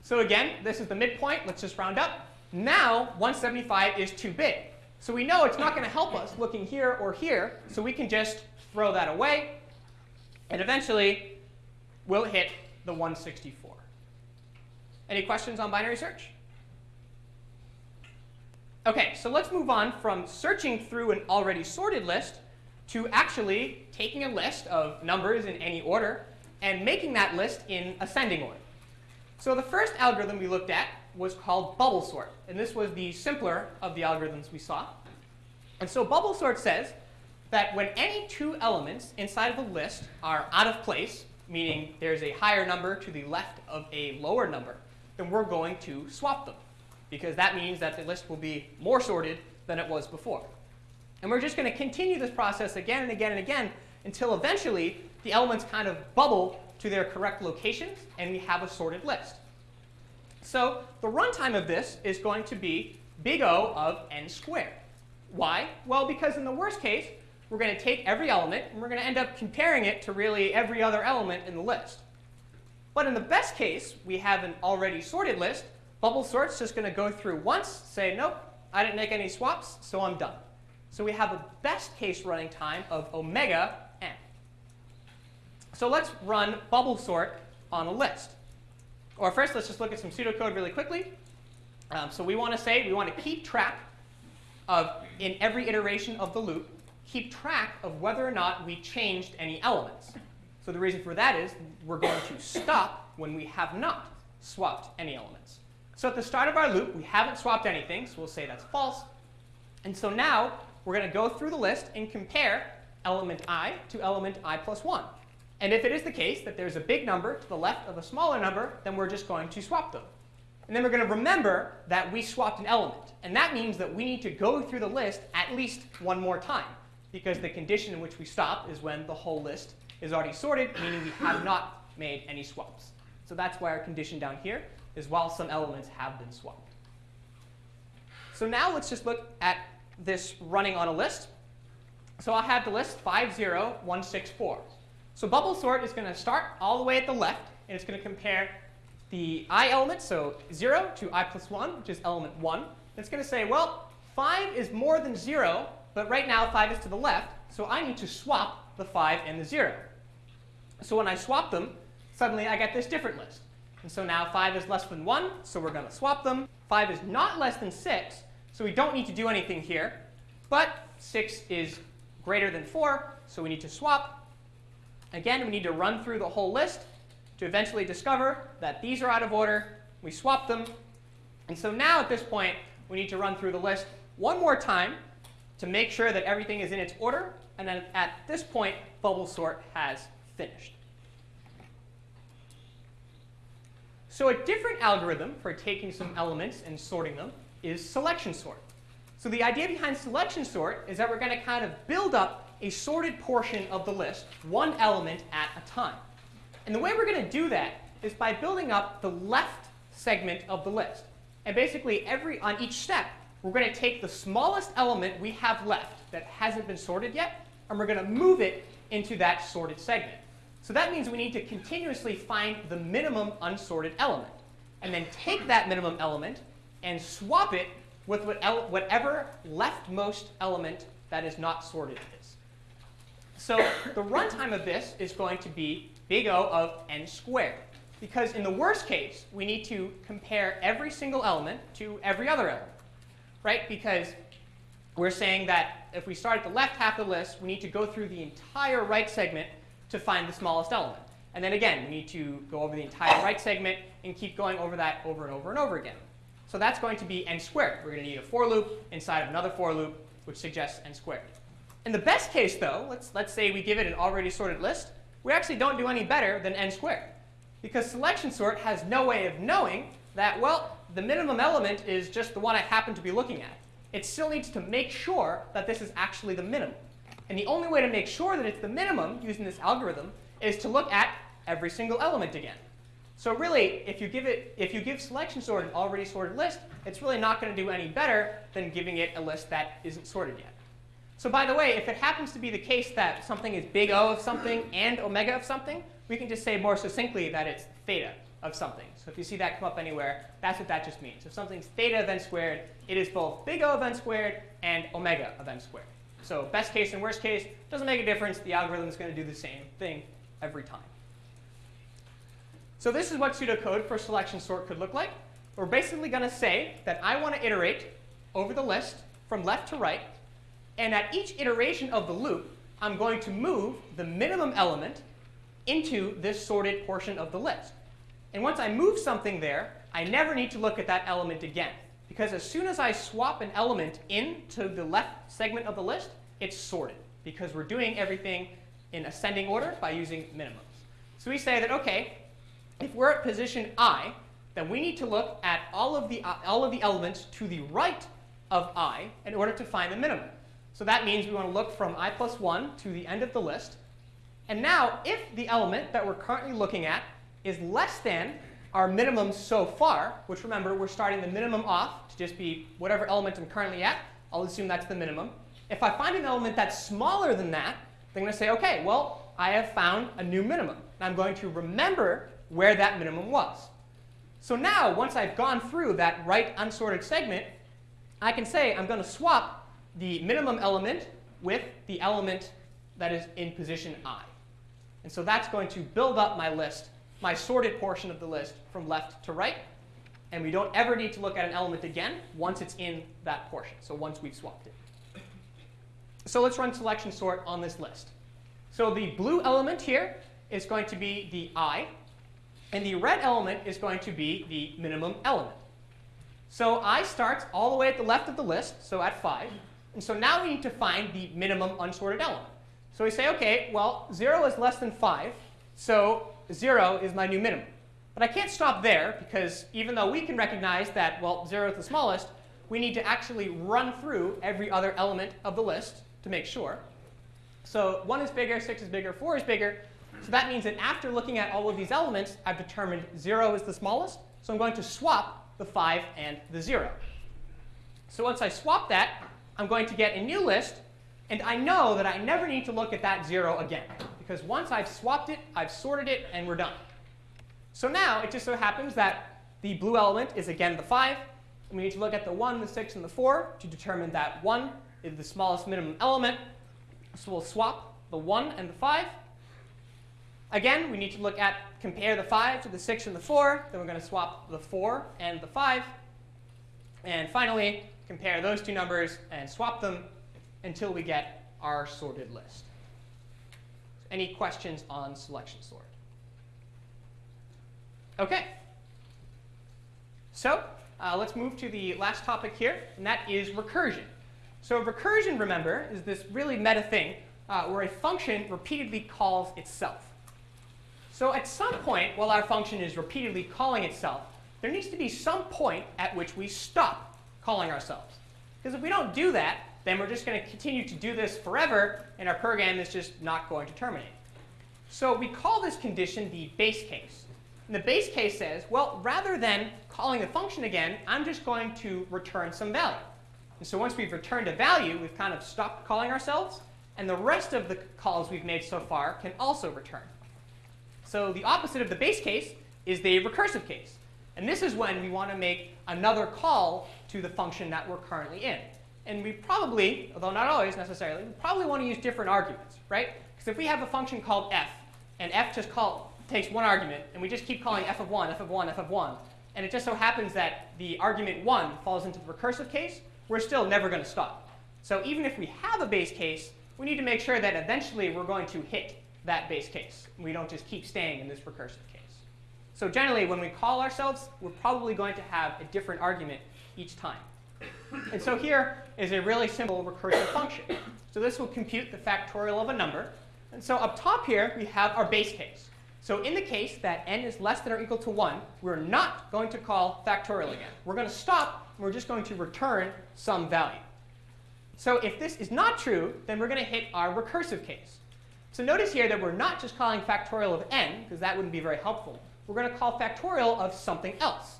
Speaker 3: So again, this is the midpoint. Let's just round up. Now 175 is too big. So we know it's not going to help us looking here or here, so we can just throw that away. And eventually, we'll hit the 164. Any questions on binary search? OK, so let's move on from searching through an already sorted list to actually taking a list of numbers in any order and making that list in ascending order. So the first algorithm we looked at was called bubble sort. And this was the simpler of the algorithms we saw. And so bubble sort says that when any two elements inside of a list are out of place, meaning there's a higher number to the left of a lower number, then we're going to swap them because that means that the list will be more sorted than it was before. And we're just going to continue this process again and again and again until eventually the elements kind of bubble to their correct locations and we have a sorted list. So the runtime of this is going to be big O of n squared. Why? Well, because in the worst case, we're going to take every element and we're going to end up comparing it to really every other element in the list. But in the best case, we have an already sorted list Bubble sort's just going to go through once, say, nope, I didn't make any swaps, so I'm done. So we have a best case running time of omega n. So let's run bubble sort on a list. Or first, let's just look at some pseudocode really quickly. Um, so we want to say we want to keep track of, in every iteration of the loop, keep track of whether or not we changed any elements. So the reason for that is we're going to stop when we have not swapped any elements. So at the start of our loop, we haven't swapped anything, so we'll say that's false. And so now we're going to go through the list and compare element i to element i plus 1. And if it is the case that there's a big number to the left of a smaller number, then we're just going to swap them. And then we're going to remember that we swapped an element. And that means that we need to go through the list at least one more time, because the condition in which we stop is when the whole list is already sorted, meaning we have [coughs] not made any swaps. So that's why our condition down here is while some elements have been swapped. So now let's just look at this running on a list. So I'll have the list 50164. So bubble sort is going to start all the way at the left, and it's going to compare the i element, so 0 to i plus 1, which is element 1. It's going to say, well, 5 is more than 0, but right now 5 is to the left, so I need to swap the 5 and the 0. So when I swap them, suddenly I get this different list. And so now 5 is less than 1, so we're going to swap them. 5 is not less than 6, so we don't need to do anything here. But 6 is greater than 4, so we need to swap. Again, we need to run through the whole list to eventually discover that these are out of order. We swap them. And so now at this point, we need to run through the list one more time to make sure that everything is in its order. And then at this point, bubble sort has finished. So a different algorithm for taking some elements and sorting them is selection sort. So the idea behind selection sort is that we're going to kind of build up a sorted portion of the list, one element at a time. And the way we're going to do that is by building up the left segment of the list. And basically, every on each step, we're going to take the smallest element we have left that hasn't been sorted yet, and we're going to move it into that sorted segment. So that means we need to continuously find the minimum unsorted element, and then take that minimum element and swap it with whatever leftmost element that is not sorted is. So the runtime of this is going to be big O of n squared. Because in the worst case, we need to compare every single element to every other element. Right? Because we're saying that if we start at the left half of the list, we need to go through the entire right segment to find the smallest element. And then again, we need to go over the entire right segment and keep going over that over and over and over again. So that's going to be n squared. We're going to need a for loop inside of another for loop, which suggests n squared. In the best case, though, let's, let's say we give it an already sorted list, we actually don't do any better than n squared. Because selection sort has no way of knowing that, well, the minimum element is just the one I happen to be looking at. It still needs to make sure that this is actually the minimum. And the only way to make sure that it's the minimum using this algorithm is to look at every single element again. So really, if you give it, if you give selection sort an already sorted list, it's really not going to do any better than giving it a list that isn't sorted yet. So by the way, if it happens to be the case that something is big O of something and omega of something, we we can just say more succinctly that it's theta of something. So if you see that come up anywhere, that's what that just means. If something's theta of n squared, it is both big O of n squared and omega of n squared. So best case and worst case, doesn't make a difference. The algorithm is going to do the same thing every time. So this is what pseudocode for selection sort could look like. We're basically going to say that I want to iterate over the list from left to right. And at each iteration of the loop, I'm going to move the minimum element into this sorted portion of the list. And once I move something there, I never need to look at that element again. Because as soon as I swap an element into the left segment of the list, it's sorted. Because we're doing everything in ascending order by using minimums. So we say that, OK, if we're at position i, then we need to look at all of the, uh, all of the elements to the right of i in order to find the minimum. So that means we want to look from i plus 1 to the end of the list. And now, if the element that we're currently looking at is less than our minimum so far, which remember, we're starting the minimum off to just be whatever element I'm currently at, I'll assume that's the minimum. If I find an element that's smaller than that, then I'm going to say, OK, well, I have found a new minimum. And I'm going to remember where that minimum was. So now, once I've gone through that right unsorted segment, I can say I'm going to swap the minimum element with the element that is in position i. And so that's going to build up my list, my sorted portion of the list from left to right. And we don't ever need to look at an element again once it's in that portion, so once we've swapped it. So let's run selection sort on this list. So the blue element here is going to be the i. And the red element is going to be the minimum element. So i starts all the way at the left of the list, so at 5. And so now we need to find the minimum unsorted element. So we say, OK, well, 0 is less than 5, so 0 is my new minimum. But I can't stop there, because even though we can recognize that, well, 0 is the smallest, we need to actually run through every other element of the list to make sure. So 1 is bigger, 6 is bigger, 4 is bigger. So that means that after looking at all of these elements, I've determined 0 is the smallest. So I'm going to swap the 5 and the 0. So once I swap that, I'm going to get a new list. And I know that I never need to look at that 0 again. Because once I've swapped it, I've sorted it, and we're done. So now it just so happens that the blue element is again the 5. And we need to look at the 1, the 6, and the 4 to determine that 1 is the smallest minimum element. So we'll swap the 1 and the 5. Again, we need to look at compare the 5 to the 6 and the 4. Then we're going to swap the 4 and the 5. And finally, compare those two numbers and swap them until we get our sorted list. Any questions on selection sort? OK. So uh, let's move to the last topic here, and that is recursion. So recursion, remember, is this really meta thing uh, where a function repeatedly calls itself. So at some point, while our function is repeatedly calling itself, there needs to be some point at which we stop calling ourselves. Because if we don't do that, then we're just going to continue to do this forever, and our program is just not going to terminate. So we call this condition the base case. And the base case says, well, rather than calling the function again, I'm just going to return some value. And so once we've returned a value, we've kind of stopped calling ourselves. And the rest of the calls we've made so far can also return. So the opposite of the base case is the recursive case. And this is when we want to make another call to the function that we're currently in. And we probably, although not always necessarily, we probably want to use different arguments, right? Because if we have a function called f, and f just call, takes one argument, and we just keep calling f of 1, f of 1, f of 1, and it just so happens that the argument 1 falls into the recursive case, we're still never going to stop. So even if we have a base case, we need to make sure that eventually we're going to hit that base case. We don't just keep staying in this recursive case. So generally, when we call ourselves, we're probably going to have a different argument each time. And so here is a really simple recursive function. So this will compute the factorial of a number. And so up top here, we have our base case. So in the case that n is less than or equal to 1, we're not going to call factorial again. We're going to stop. And we're just going to return some value. So if this is not true, then we're going to hit our recursive case. So notice here that we're not just calling factorial of n, because that wouldn't be very helpful. We're going to call factorial of something else.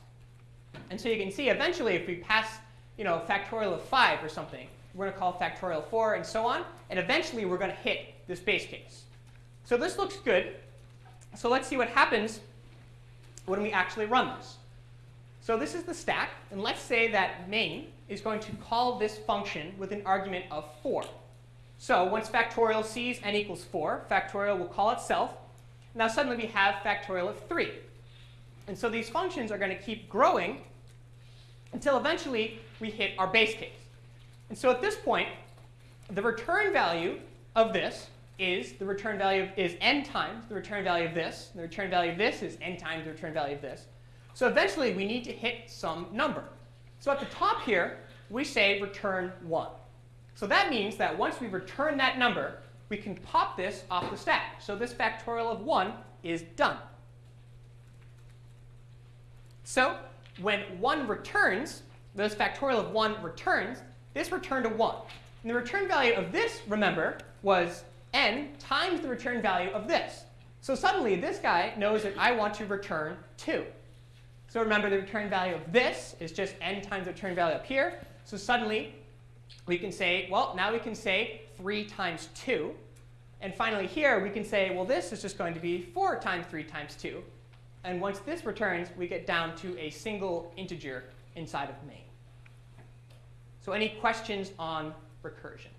Speaker 3: And so you can see eventually if we pass you know, factorial of 5 or something, we're going to call factorial 4 and so on. And eventually we're going to hit this base case. So this looks good. So let's see what happens when we actually run this. So this is the stack, and let's say that main is going to call this function with an argument of 4. So once factorial sees n equals 4, factorial will call itself. Now suddenly we have factorial of 3. And so these functions are going to keep growing until eventually we hit our base case. And so at this point, the return value of this is the return value is n times the return value of this. The return value of this is n times the return value of this. So eventually we need to hit some number. So at the top here, we say return 1. So that means that once we return that number, we can pop this off the stack. So this factorial of 1 is done. So when 1 returns, this factorial of 1 returns, this returned a 1. And the return value of this, remember, was n times the return value of this. So suddenly this guy knows that I want to return 2. So remember the return value of this is just n times the return value up here. So suddenly we can say, well, now we can say 3 times 2. And finally here we can say, well, this is just going to be 4 times 3 times 2. And once this returns, we get down to a single integer inside of main. So any questions on recursion?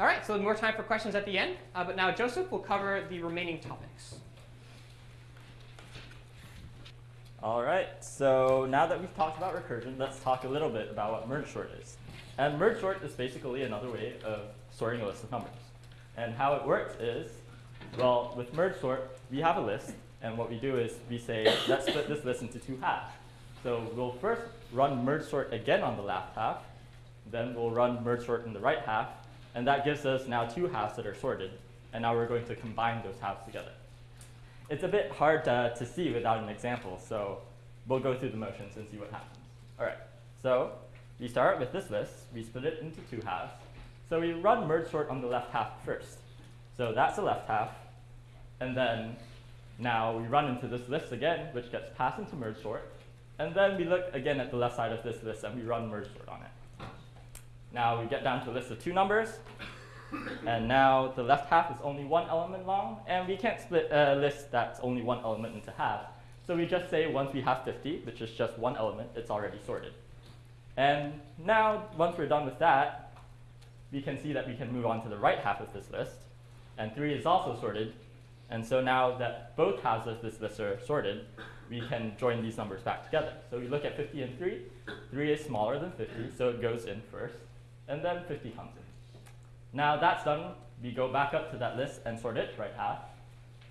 Speaker 3: All right, so more time for questions at the end. Uh, but now Joseph will cover the remaining topics.
Speaker 4: All right, so now that we've talked about recursion, let's talk a little bit about what merge sort is. And merge sort is basically another way of sorting a list of numbers. And how it works is, well, with merge sort, we have a list, and what we do is we say, let's split this list into two halves. So we'll first run merge sort again on the left half, then we'll run merge sort in the right half, and that gives us now two halves that are sorted. And now we're going to combine those halves together. It's a bit hard to, to see without an example, so we'll go through the motions and see what happens. All right, so we start with this list. We split it into two halves. So we run merge sort on the left half first. So that's the left half. And then now we run into this list again, which gets passed into merge sort. And then we look again at the left side of this list and we run merge sort on it. Now we get down to a list of two numbers. And now the left half is only one element long, and we can't split a list that's only one element into half. So we just say once we have 50, which is just one element, it's already sorted. And now, once we're done with that, we can see that we can move on to the right half of this list. And 3 is also sorted. And so now that both halves of this list are sorted, we can join these numbers back together. So we look at 50 and 3. 3 is smaller than 50, so it goes in first. And then 50 comes in. Now that's done, we go back up to that list and sort it, right half.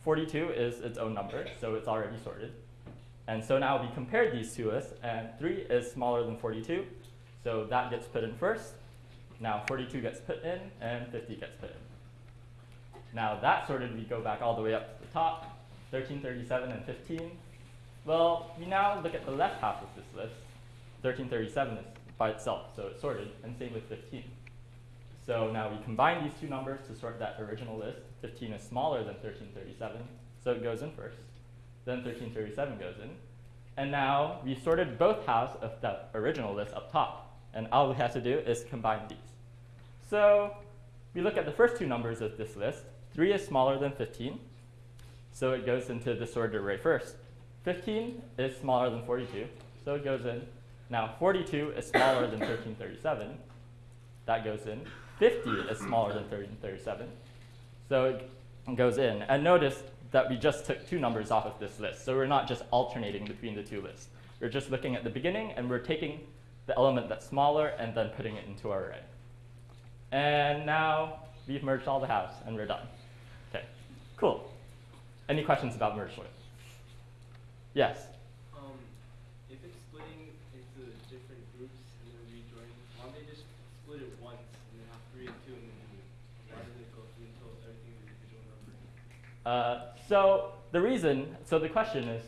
Speaker 4: 42 is its own number, so it's already sorted. And so now we compare these two lists, and 3 is smaller than 42, so that gets put in first. Now 42 gets put in, and 50 gets put in. Now that sorted, we go back all the way up to the top, 13, 37, and 15. Well, we now look at the left half of this list. 1337 is by itself, so it's sorted, and same with 15. So now we combine these two numbers to sort that original list. 15 is smaller than 1337, so it goes in first. Then 1337 goes in. And now we sorted both halves of that original list up top. And all we have to do is combine these. So we look at the first two numbers of this list. 3 is smaller than 15, so it goes into sorted array first. 15 is smaller than 42, so it goes in. Now 42 is smaller than 1337, that goes in. 50 is smaller than 1337, so it goes in. And notice that we just took two numbers off of this list, so we're not just alternating between the two lists. We're just looking at the beginning, and we're taking the element that's smaller and then putting it into our array. And now we've merged all the halves, and we're done. Cool. Any questions about merge sort? Yes?
Speaker 5: Um, if it's splitting into different groups and then rejoining, why don't they just split it once and then have three and two and then do it? Why does it go through until everything's individual number?
Speaker 4: Uh, so the reason, so the question is,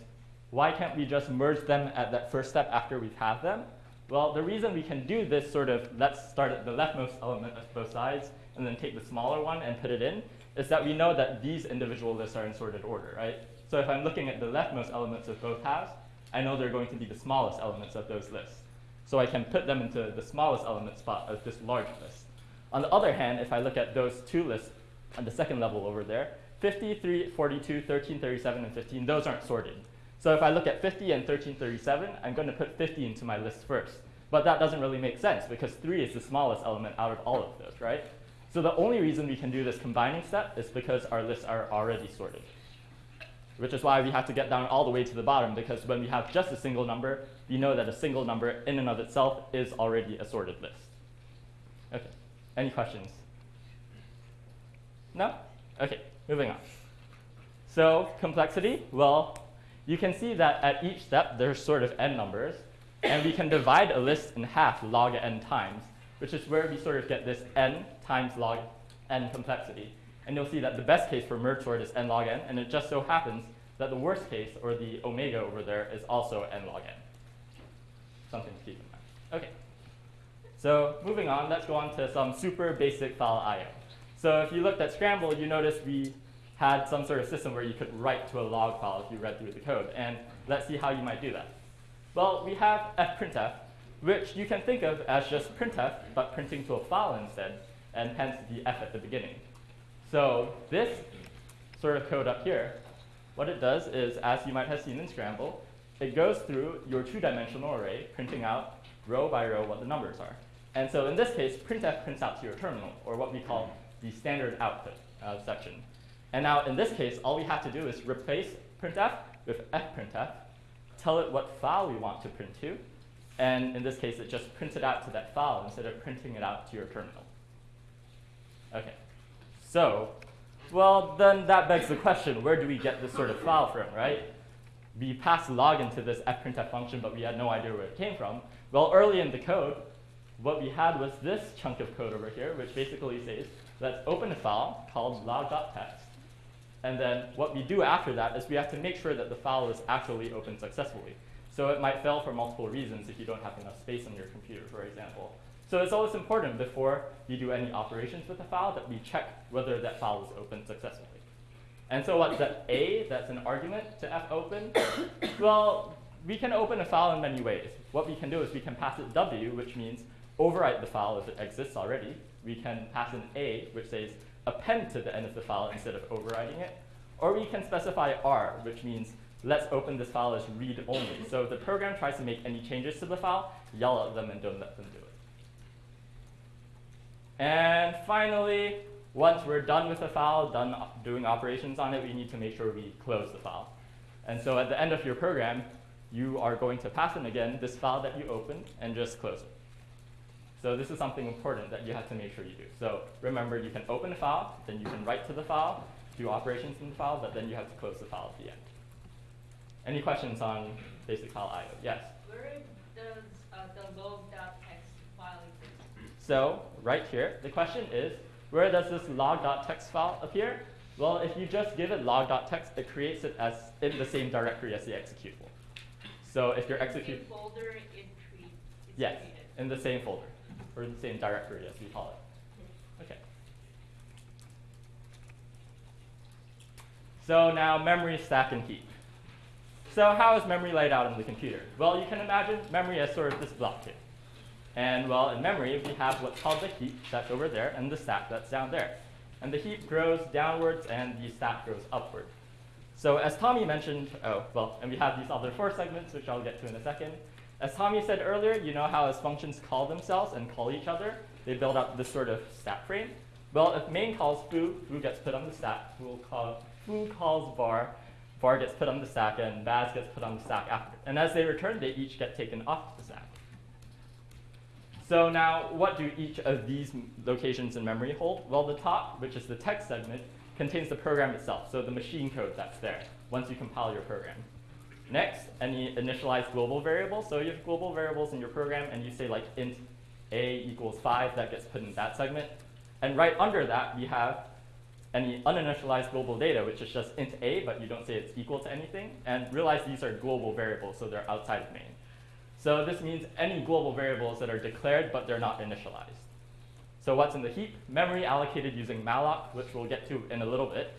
Speaker 4: why can't we just merge them at that first step after we've had them? Well, the reason we can do this sort of, let's start at the leftmost element of both sides and then take the smaller one and put it in, is that we know that these individual lists are in sorted order, right? So if I'm looking at the leftmost elements of both halves, I know they're going to be the smallest elements of those lists. So I can put them into the smallest element spot of this large list. On the other hand, if I look at those two lists on the second level over there, 53, 42, 13, 37, and 15, those aren't sorted. So if I look at 50 and 1337, I'm going to put 50 into my list first. But that doesn't really make sense because 3 is the smallest element out of all of those, right? So the only reason we can do this combining step is because our lists are already sorted. Which is why we have to get down all the way to the bottom because when we have just a single number, we know that a single number in and of itself is already a sorted list. Okay, any questions? No? Okay, moving on. So complexity, well, you can see that at each step there's sort of n numbers, and we can divide a list in half log n times, which is where we sort of get this n times log n complexity. And you'll see that the best case for merge sort is n log n, and it just so happens that the worst case, or the omega over there, is also n log n. Something to keep in mind. Okay. So moving on, let's go on to some super basic file I.O. So if you looked at Scramble, you noticed we had some sort of system where you could write to a log file if you read through the code. And let's see how you might do that. Well, we have fprintf, which you can think of as just printf, but printing to a file instead, and hence the f at the beginning. So this sort of code up here, what it does is, as you might have seen in Scramble, it goes through your two-dimensional array, printing out row by row what the numbers are. And so in this case, printf prints out to your terminal, or what we call the standard output uh, section. And now in this case, all we have to do is replace printf with fprintf, tell it what file we want to print to, and in this case, it just prints it out to that file instead of printing it out to your terminal. Okay, so, well, then that begs the question, where do we get this sort of file from, right? We passed log into this fprintf function, but we had no idea where it came from. Well, early in the code, what we had was this chunk of code over here, which basically says, let's open a file called log.txt. And then what we do after that is we have to make sure that the file is actually opened successfully. So it might fail for multiple reasons if you don't have enough space on your computer, for example. So it's always important before you do any operations with the file that we check whether that file is opened successfully. And so what's that A that's an argument to fopen? [coughs] well, we can open a file in many ways. What we can do is we can pass it W, which means overwrite the file if it exists already. We can pass an A, which says append to the end of the file instead of overwriting it. Or we can specify R, which means let's open this file as read only. So the program tries to make any changes to the file, yell at them and don't let them do it. And finally, once we're done with the file, done doing operations on it, we need to make sure we close the file. And so at the end of your program, you are going to pass in again this file that you opened and just close it. So this is something important that you have to make sure you do. So remember, you can open a file, then you can write to the file, do operations in the file, but then you have to close the file at the end. Any questions on basic file I.O.? Yes?
Speaker 6: Where does uh, the exist?
Speaker 4: So right here, the question is, where does this log.txt file appear? Well, if you just give it log.txt, it creates it as in the same directory as the executable. So if your
Speaker 6: In
Speaker 4: execute,
Speaker 6: folder it treat,
Speaker 4: yes,
Speaker 6: created.
Speaker 4: in the same folder, or the same directory as we call it. Okay. So now memory, stack, and heap. So how is memory laid out in the computer? Well, you can imagine memory as sort of this block here. And well, in memory, we have what's called the heap that's over there and the stack that's down there. And the heap grows downwards and the stack grows upward. So as Tommy mentioned, oh, well, and we have these other four segments, which I'll get to in a second. As Tommy said earlier, you know how as functions call themselves and call each other, they build up this sort of stack frame. Well, if main calls foo, foo gets put on the stack. Foo, call, foo calls bar, bar gets put on the stack, and baz gets put on the stack after. And as they return, they each get taken off. So now, what do each of these locations in memory hold? Well, the top, which is the text segment, contains the program itself, so the machine code that's there once you compile your program. Next, any initialized global variables. So you have global variables in your program, and you say like int a equals 5, that gets put in that segment. And right under that, we have any uninitialized global data, which is just int a, but you don't say it's equal to anything. And realize these are global variables, so they're outside of main. So this means any global variables that are declared, but they're not initialized. So what's in the heap? Memory allocated using malloc, which we'll get to in a little bit.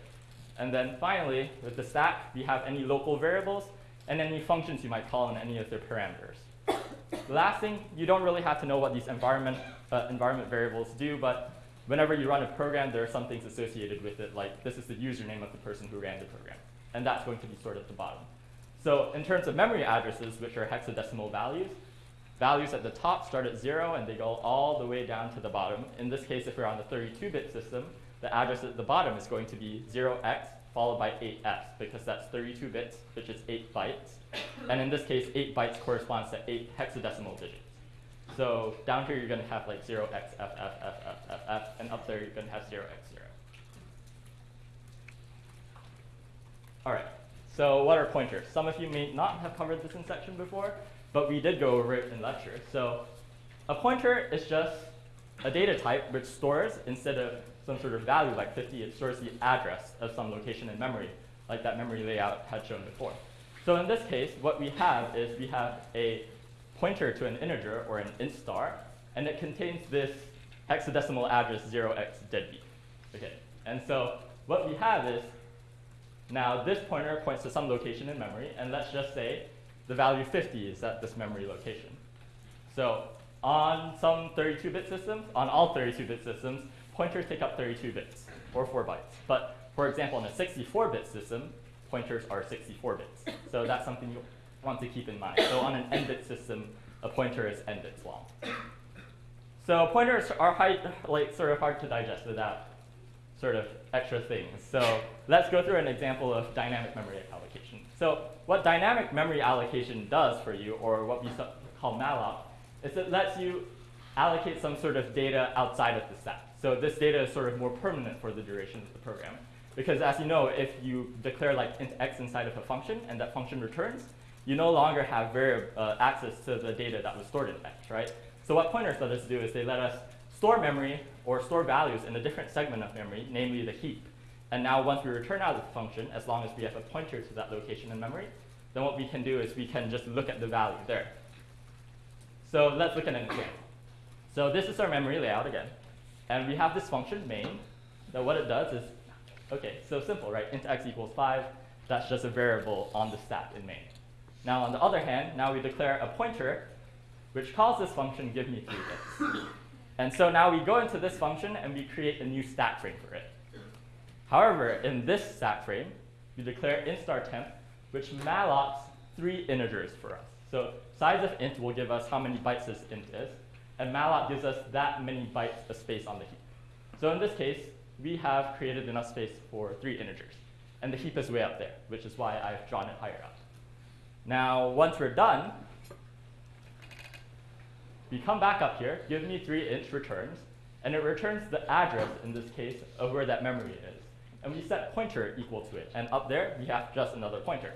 Speaker 4: And then finally, with the stack, we have any local variables and any functions you might call in any of their parameters. [coughs] last thing, you don't really have to know what these environment, uh, environment variables do, but whenever you run a program, there are some things associated with it, like this is the username of the person who ran the program. And that's going to be stored at the bottom. So in terms of memory addresses, which are hexadecimal values, values at the top start at 0 and they go all the way down to the bottom. In this case, if we're on the 32-bit system, the address at the bottom is going to be 0x followed by 8f because that's 32 bits, which is 8 bytes. And in this case, 8 bytes corresponds to 8 hexadecimal digits. So down here, you're going to have like 0x, f, f, f, f, f, f, and up there, you're going to have 0x, 0. All right, so what are pointers? Some of you may not have covered this in section before, but we did go over it in lecture. So a pointer is just a data type which stores, instead of some sort of value like 50, it stores the address of some location in memory, like that memory layout had shown before. So in this case, what we have is we have a pointer to an integer, or an int star, and it contains this hexadecimal address 0x deadbeef. Okay, and so what we have is, now this pointer points to some location in memory, and let's just say the value 50 is at this memory location. So on some 32-bit systems, on all 32-bit systems, pointers take up 32 bits, or 4 bytes. But for example, in a 64-bit system, pointers are 64 bits. So that's something you want to keep in mind. So on an n-bit system, a pointer is n bits long. So pointers are high, like sort of hard to digest without sort of extra things. So let's go through an example of dynamic memory allocation. So what dynamic memory allocation does for you, or what we call malloc, is it lets you allocate some sort of data outside of the stack. So this data is sort of more permanent for the duration of the program. Because as you know, if you declare like int x inside of a function and that function returns, you no longer have uh, access to the data that was stored in x, right? So what pointers let us do is they let us store memory or store values in a different segment of memory, namely the heap. And now once we return out of the function, as long as we have a pointer to that location in memory, then what we can do is we can just look at the value there. So let's look at an example. So this is our memory layout again. And we have this function, main, that what it does is, OK, so simple, right? int x equals 5. That's just a variable on the stack in main. Now, on the other hand, now we declare a pointer, which calls this function give me 3 bits. And so now we go into this function and we create a new stack frame for it. However, in this stack frame, we declare int star temp, which mallocs three integers for us. So size of int will give us how many bytes this int is, and malloc gives us that many bytes of space on the heap. So in this case, we have created enough space for three integers. And the heap is way up there, which is why I've drawn it higher up. Now, once we're done, we come back up here, give me three int returns, and it returns the address, in this case, of where that memory is. And we set pointer equal to it. And up there, we have just another pointer.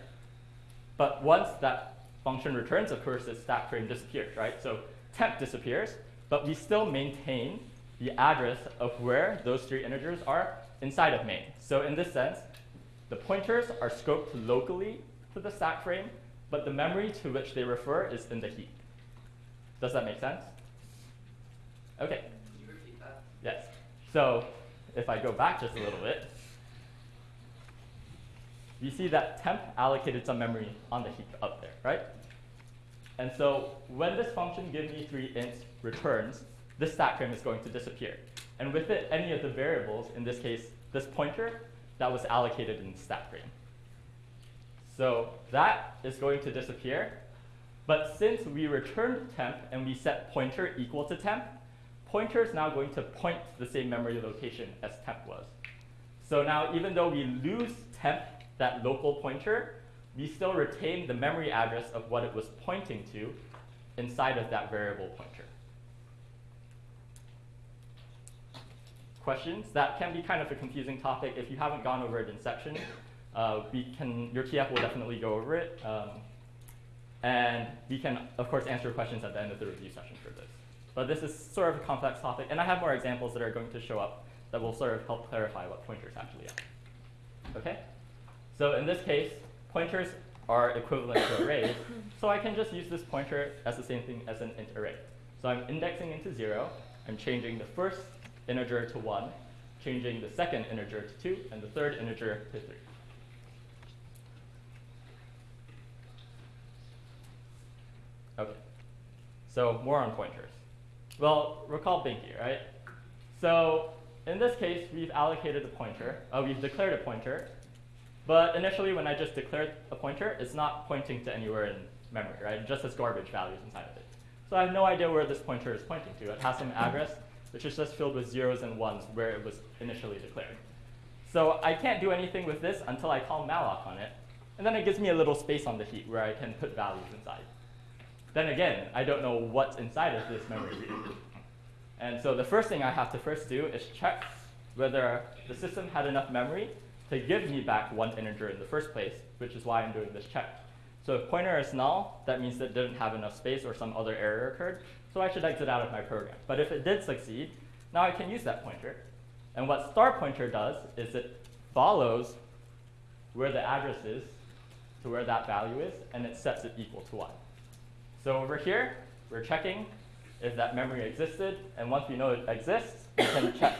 Speaker 4: But once that function returns, of course, its stack frame disappears, right? So temp disappears, but we still maintain the address of where those three integers are inside of main. So in this sense, the pointers are scoped locally to the stack frame, but the memory to which they refer is in the heap. Does that make sense? OK.
Speaker 7: Can you repeat that?
Speaker 4: Yes. So if I go back just a little bit, you see that temp allocated some memory on the heap up there, right? And so when this function give me three ints returns, this stack frame is going to disappear. And with it, any of the variables, in this case, this pointer, that was allocated in the stack frame. So that is going to disappear. But since we returned temp and we set pointer equal to temp, pointer is now going to point to the same memory location as temp was. So now even though we lose temp that local pointer, we still retain the memory address of what it was pointing to inside of that variable pointer. Questions? That can be kind of a confusing topic. If you haven't gone over it in section, uh, we can, your TF will definitely go over it. Um, and we can, of course, answer questions at the end of the review session for this. But this is sort of a complex topic, and I have more examples that are going to show up that will sort of help clarify what pointers actually are. Okay? So in this case, pointers are equivalent to arrays. So I can just use this pointer as the same thing as an int array. So I'm indexing into 0. I'm changing the first integer to 1, changing the second integer to 2, and the third integer to 3. Okay. So more on pointers. Well, recall Binky, right? So in this case, we've allocated a pointer, uh, we've declared a pointer, but initially when I just declared a pointer, it's not pointing to anywhere in memory, right? It just has garbage values inside of it. So I have no idea where this pointer is pointing to. It has some address, which is just filled with zeros and ones where it was initially declared. So I can't do anything with this until I call malloc on it, and then it gives me a little space on the heap where I can put values inside. Then again, I don't know what's inside of this memory. And so the first thing I have to first do is check whether the system had enough memory to give me back one integer in the first place, which is why I'm doing this check. So if pointer is null, that means that it didn't have enough space or some other error occurred, so I should exit out of my program. But if it did succeed, now I can use that pointer. And what star pointer does is it follows where the address is to where that value is, and it sets it equal to 1. So over here, we're checking if that memory existed, and once we know it exists, we can [coughs] check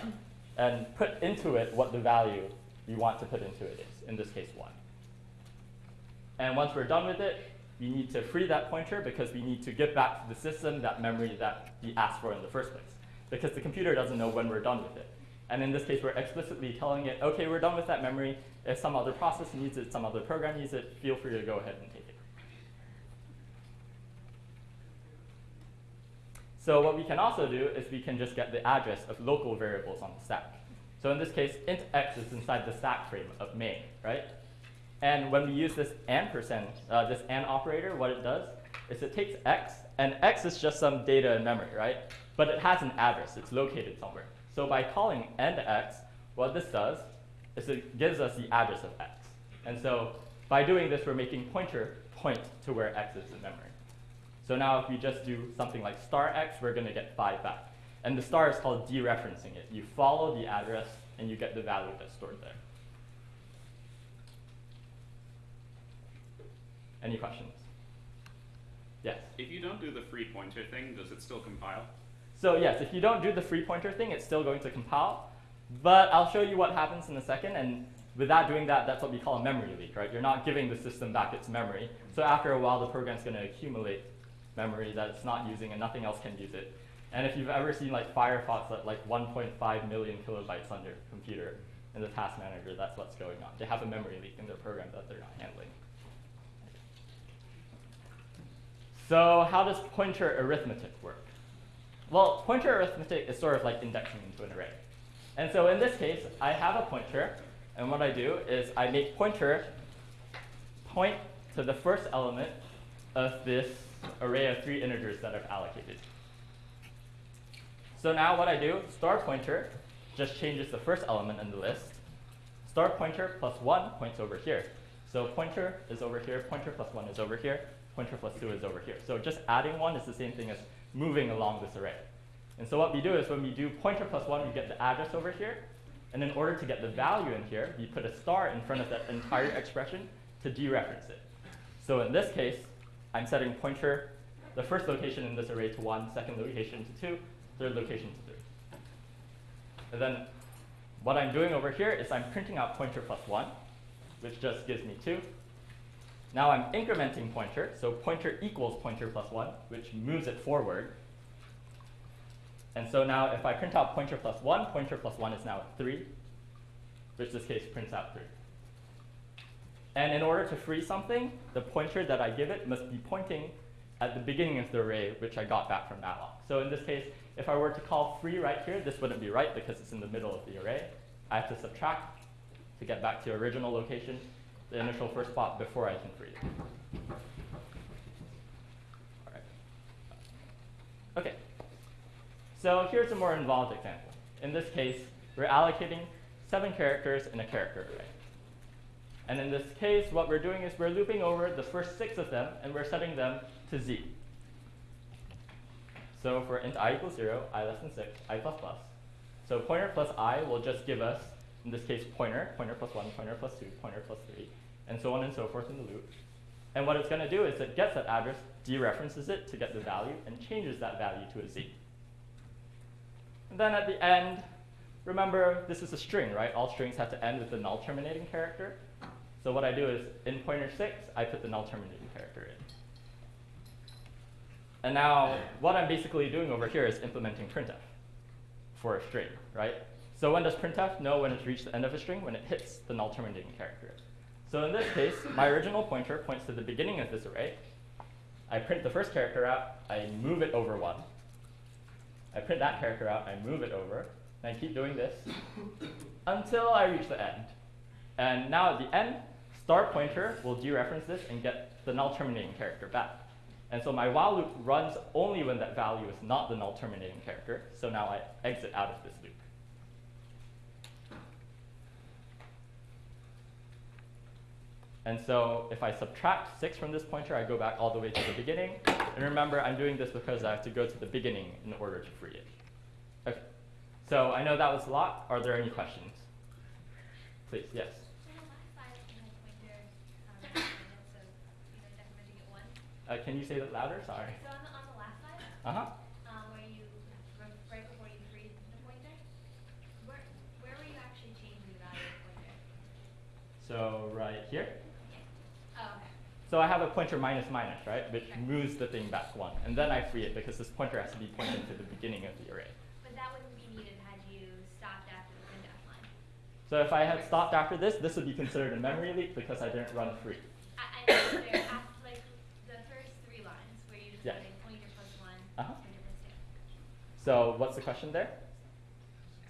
Speaker 4: and put into it what the value we want to put into it is, in this case 1. And once we're done with it, we need to free that pointer because we need to give back to the system that memory that we asked for in the first place. Because the computer doesn't know when we're done with it. And in this case, we're explicitly telling it, OK, we're done with that memory. If some other process needs it, some other program needs it, feel free to go ahead and take it. So what we can also do is we can just get the address of local variables on the stack. So in this case, int x is inside the stack frame of main, right? And when we use this ampersand, uh, this and operator, what it does is it takes x, and x is just some data in memory, right? But it has an address. It's located somewhere. So by calling end x, what this does is it gives us the address of x. And so by doing this, we're making pointer point to where x is in memory. So now if we just do something like star x, we're going to get 5 back. And the star is called dereferencing it. You follow the address, and you get the value that's stored there. Any questions? Yes?
Speaker 7: If you don't do the free pointer thing, does it still compile?
Speaker 4: So yes, if you don't do the free pointer thing, it's still going to compile. But I'll show you what happens in a second. And without doing that, that's what we call a memory leak, right? You're not giving the system back its memory. So after a while, the program's going to accumulate memory that it's not using, and nothing else can use it. And if you've ever seen like Firefox at like 1.5 million kilobytes on your computer in the task manager, that's what's going on. They have a memory leak in their program that they're not handling. So how does pointer arithmetic work? Well, pointer arithmetic is sort of like indexing into an array. And so in this case, I have a pointer, and what I do is I make pointer point to the first element of this array of three integers that I've allocated. So now what I do, star pointer just changes the first element in the list. Star pointer plus 1 points over here. So pointer is over here, pointer plus 1 is over here, pointer plus 2 is over here. So just adding 1 is the same thing as moving along this array. And so what we do is when we do pointer plus 1, we get the address over here. And in order to get the value in here, we put a star in front of that entire expression to dereference it. So in this case, I'm setting pointer, the first location in this array to 1, second location to 2, third location to 3. And then what I'm doing over here is I'm printing out pointer plus 1, which just gives me 2. Now I'm incrementing pointer, so pointer equals pointer plus 1, which moves it forward. And so now if I print out pointer plus 1, pointer plus 1 is now 3, which this case prints out 3. And in order to free something, the pointer that I give it must be pointing at the beginning of the array, which I got back from malloc. So in this case, if I were to call free right here, this wouldn't be right because it's in the middle of the array. I have to subtract to get back to original location, the initial first spot before I can free it. All right. Okay. So here's a more involved example. In this case, we're allocating seven characters in a character array. And in this case, what we're doing is we're looping over the first six of them, and we're setting them to z. So for int i equals 0, i less than 6, i plus plus. So pointer plus i will just give us, in this case, pointer, pointer plus 1, pointer plus 2, pointer plus 3, and so on and so forth in the loop. And what it's going to do is it gets that address, dereferences it to get the value, and changes that value to a z. And then at the end, remember, this is a string, right? All strings have to end with the null terminating character. So what I do is, in pointer 6, I put the null terminating character in. And now, what I'm basically doing over here is implementing printf for a string, right? So when does printf know when it's reached the end of a string? When it hits the null terminating character. So in this case, my original pointer points to the beginning of this array. I print the first character out, I move it over one. I print that character out, I move it over, and I keep doing this until I reach the end. And now at the end, star pointer will dereference this and get the null terminating character back. And so my while loop runs only when that value is not the null terminating character. So now I exit out of this loop. And so if I subtract 6 from this pointer, I go back all the way to the beginning. And remember, I'm doing this because I have to go to the beginning in order to free it. Okay. So I know that was a lot. Are there any questions? Please, yes.
Speaker 8: So the last slide you had pointer, um, minutes, so you know, decrementing it one.
Speaker 4: Uh, can you say that louder? Sorry.
Speaker 8: So on the, on the last slide,
Speaker 4: Uh-huh.
Speaker 8: um, where you, right before you freed the pointer, where, where were you actually changing the value of the pointer?
Speaker 4: So right here.
Speaker 8: Oh, okay.
Speaker 4: So I have a pointer minus minus, right? Which
Speaker 8: Right.
Speaker 4: moves the thing back one. And then I free it because this pointer has to be pointing to the beginning of the array.
Speaker 8: But that wouldn't be needed had you stopped after the printf line.
Speaker 4: So if I had stopped after this, this would be considered a memory leak because I didn't run free.
Speaker 8: I, I [coughs] know there, af- like, the first three lines, where you just
Speaker 4: Yeah.
Speaker 8: put in pointer plus one,
Speaker 4: Uh-huh.
Speaker 8: pointer plus two.
Speaker 4: So what's the question there?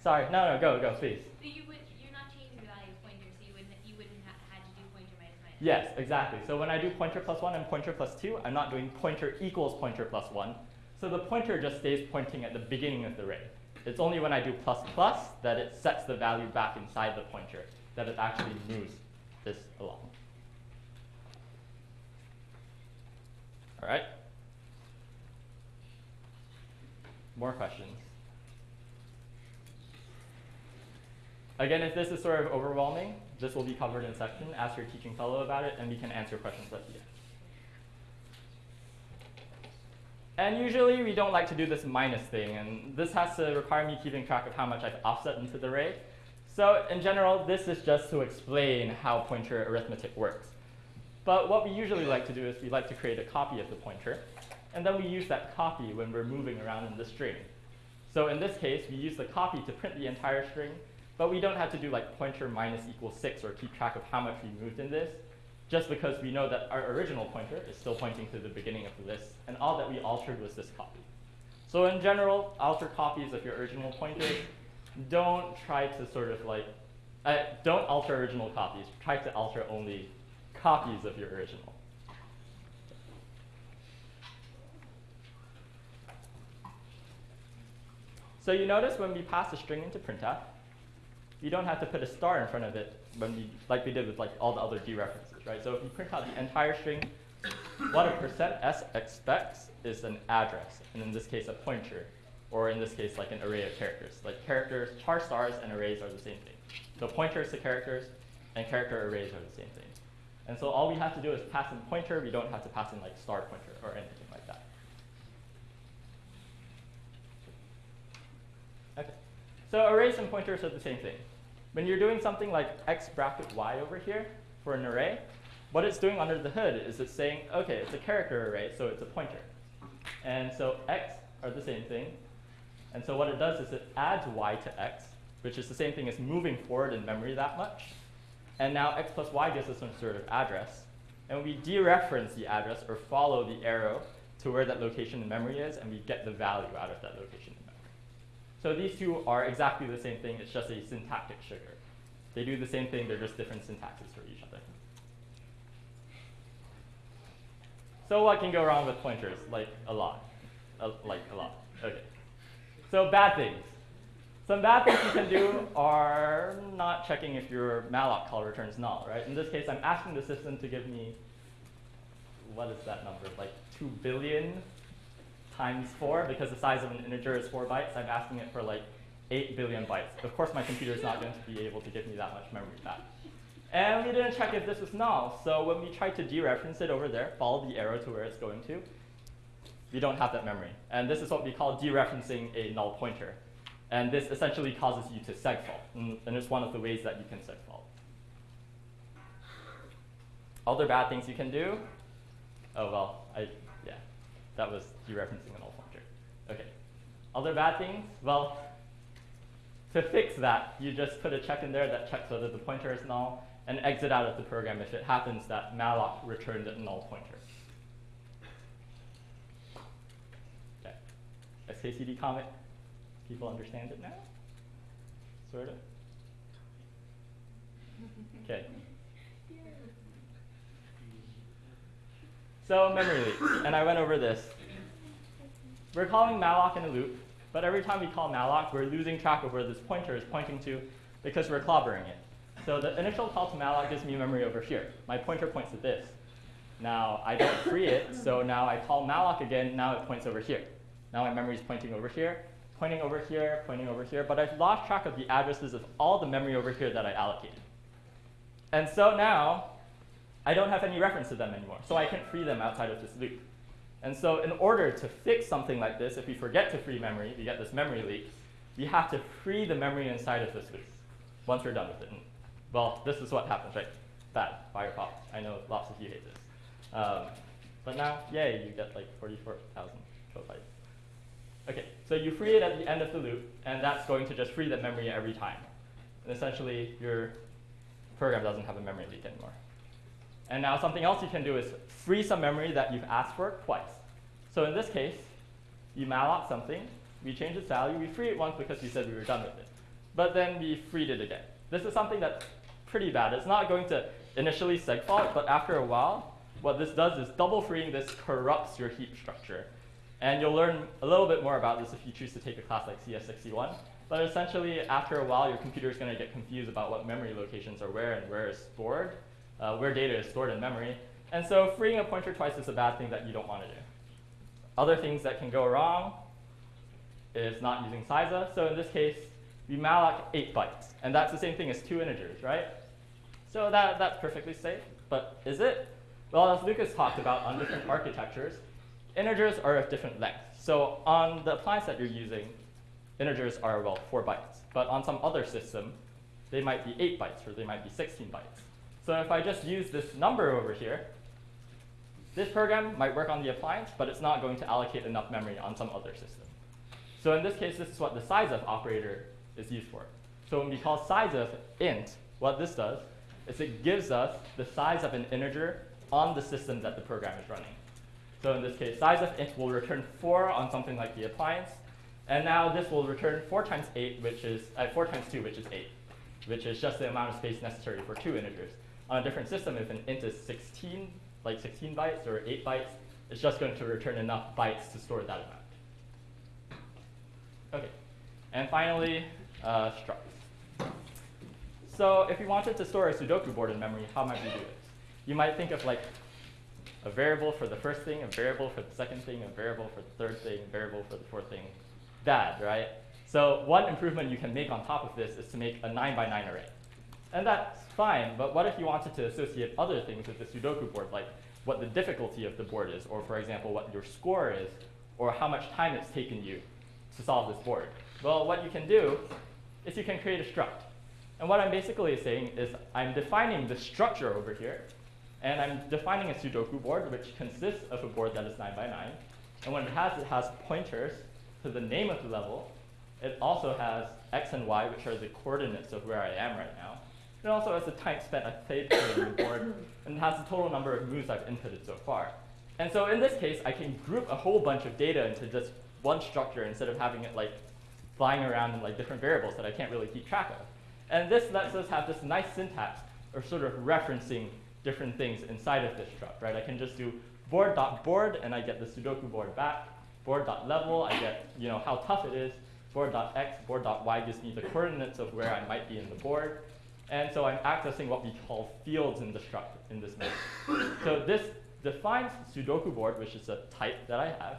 Speaker 4: Sorry, no, no, go, go, please.
Speaker 8: So you would, you're not changing the value of pointer, so you wouldn't, you wouldn't have had to do pointer minus minus.
Speaker 4: Yes, exactly. So when I do pointer plus one and pointer plus two, I'm not doing pointer equals pointer plus one. So the pointer just stays pointing at the beginning of the array. It's only when I do plus plus that it sets the value back inside the pointer, that it actually moves this along. All right? More questions? Again, if this is sort of overwhelming, this will be covered in section. Ask your teaching fellow about it, and we can answer questions at the end. And usually we don't like to do this minus thing, and this has to require me keeping track of how much I've offset into the array. So in general, this is just to explain how pointer arithmetic works. But what we usually like to do is we like to create a copy of the pointer, and then we use that copy when we're moving around in the string. So in this case, we use the copy to print the entire string, but we don't have to do like pointer minus equals 6 or keep track of how much we moved in this, just because we know that our original pointer is still pointing to the beginning of the list, and all that we altered was this copy. So in general, alter copies of your original pointers. Don't try to sort of like, uh, don't alter original copies. Try to alter only copies of your original. So you notice when we pass a string into printf, you don't have to put a star in front of it when we, like we did with like all the other dereferences, right? So if you print out the entire string, what a percent s expects is an address, and in this case a pointer, or in this case like an array of characters. Like characters, char stars and arrays are the same thing. So pointers to characters and character arrays are the same thing. And so all we have to do is pass in pointer. We don't have to pass in like star pointer or anything like that. Okay. So arrays and pointers are the same thing. When you're doing something like x bracket y over here for an array, what it's doing under the hood is it's saying, okay, it's a character array, so it's a pointer. And so x are the same thing. And so what it does is it adds y to x, which is the same thing as moving forward in memory that much. And now x plus y gives us some sort of address. And we dereference the address or follow the arrow to where that location in memory is, and we get the value out of that location. So these two are exactly the same thing, it's just a syntactic sugar. They do the same thing, they're just different syntaxes for each other. So what can go wrong with pointers? Like a lot. Like a lot. Okay. So bad things. Some bad things you can do are not checking if your malloc call returns null, right? In this case, I'm asking the system to give me, what is that number? Like 2 billion times 4, because the size of an integer is 4 bytes. I'm asking it for like 8 billion bytes. Of course, my computer is not going to be able to give me that much memory back. And we didn't check if this was null. So when we tried to dereference it over there, follow the arrow to where it's going to, we don't have that memory. And this is what we call dereferencing a null pointer. And this essentially causes you to segfault. And, and it's one of the ways that you can segfault. Other bad things you can do? Oh, well, I, that was dereferencing a null pointer. Okay. Other bad things? Well, To fix that, you just put a check in there that checks whether the pointer is null and exit out of the program if it happens that malloc returned a null pointer. Okay. XKCD comment. People understand it now? Sort of? [laughs] Okay. So memory leaks, and I went over this. We're calling malloc in a loop, but every time we call malloc, we're losing track of where this pointer is pointing to because we're clobbering it. So the initial call to malloc gives me memory over here. My pointer points at this. Now I don't free it, so now I call malloc again, now it points over here. Now my memory is pointing over here, pointing over here, pointing over here, but I've lost track of the addresses of all the memory over here that I allocated. And so now, I don't have any reference to them anymore, so I can't free them outside of this loop. And so in order to fix something like this, if we forget to free memory, we get this memory leak, we have to free the memory inside of this loop once we're done with it. And, well, this is what happens, right? Bad, Firefox. I know lots of you hate this. Um, but now, yay, you get like 44,000 kilobytes. Okay, so you free it at the end of the loop, and that's going to just free the memory every time. And essentially, your program doesn't have a memory leak anymore. And now something else you can do is free some memory that you've asked for twice. So in this case, you malloc something, we change its value, we free it once because we said we were done with it. But then we freed it again. This is something that's pretty bad. It's not going to initially segfault, but after a while, what this does is double freeing this corrupts your heap structure. And you'll learn a little bit more about this if you choose to take a class like CS61. But essentially, after a while, your computer is going to get confused about what memory locations are where and where is stored, uh, where data is stored in memory. And so freeing a pointer twice is a bad thing that you don't want to do. Other things that can go wrong is not using sizeof. So in this case, we malloc 8 bytes. And that's the same thing as two integers, right? So that, that's perfectly safe. But is it? Well, as Lucas talked about on different architectures, integers are of different lengths. So on the appliance that you're using, integers are, well, 4 bytes. But on some other system, they might be 8 bytes or they might be 16 bytes. So if I just use this number over here, this program might work on the appliance, but it's not going to allocate enough memory on some other system. So in this case, this is what the sizeof operator is used for. So when we call sizeof int, what this does is it gives us the size of an integer on the system that the program is running. So in this case, sizeof int will return 4 on something like the appliance, and now this will return 4 times 8, which is uh, 4 times 2, which is 8, which is just the amount of space necessary for two integers. On a different system, if an int is 16, like 16 bytes or 8 bytes, it's just going to return enough bytes to store that amount. Okay, and finally, uh, structs. So if you wanted to store a Sudoku board in memory, how might we do this? You might think of like a variable for the first thing, a variable for the second thing, a variable for the third thing, a variable for the fourth thing. Bad, right? So one improvement you can make on top of this is to make a 9 by 9 array. And that's fine, but what if you wanted to associate other things with the Sudoku board, like what the difficulty of the board is, or for example, what your score is, or how much time it's taken you to solve this board? Well, what you can do is you can create a struct. And what I'm basically saying is I'm defining the structure over here, and I'm defining a Sudoku board, which consists of a board that is 9 by 9. And what it has, it has pointers to the name of the level. It also has x and y, which are the coordinates of where I am right now. It also has the time spent I've played the board, and has the total number of moves I've inputted so far. And so in this case, I can group a whole bunch of data into just one structure instead of having it like flying around in like different variables that I can't really keep track of. And this lets us have this nice syntax or sort of referencing different things inside of this struct, right? I can just do board.board .board, and I get the Sudoku board back. Board.level, I get you know how tough it is. Board.x, board.y gives me the coordinates of where I might be in the board. And so I'm accessing what we call fields in the struct in this mode. so this defines Sudoku board, which is a type that I have.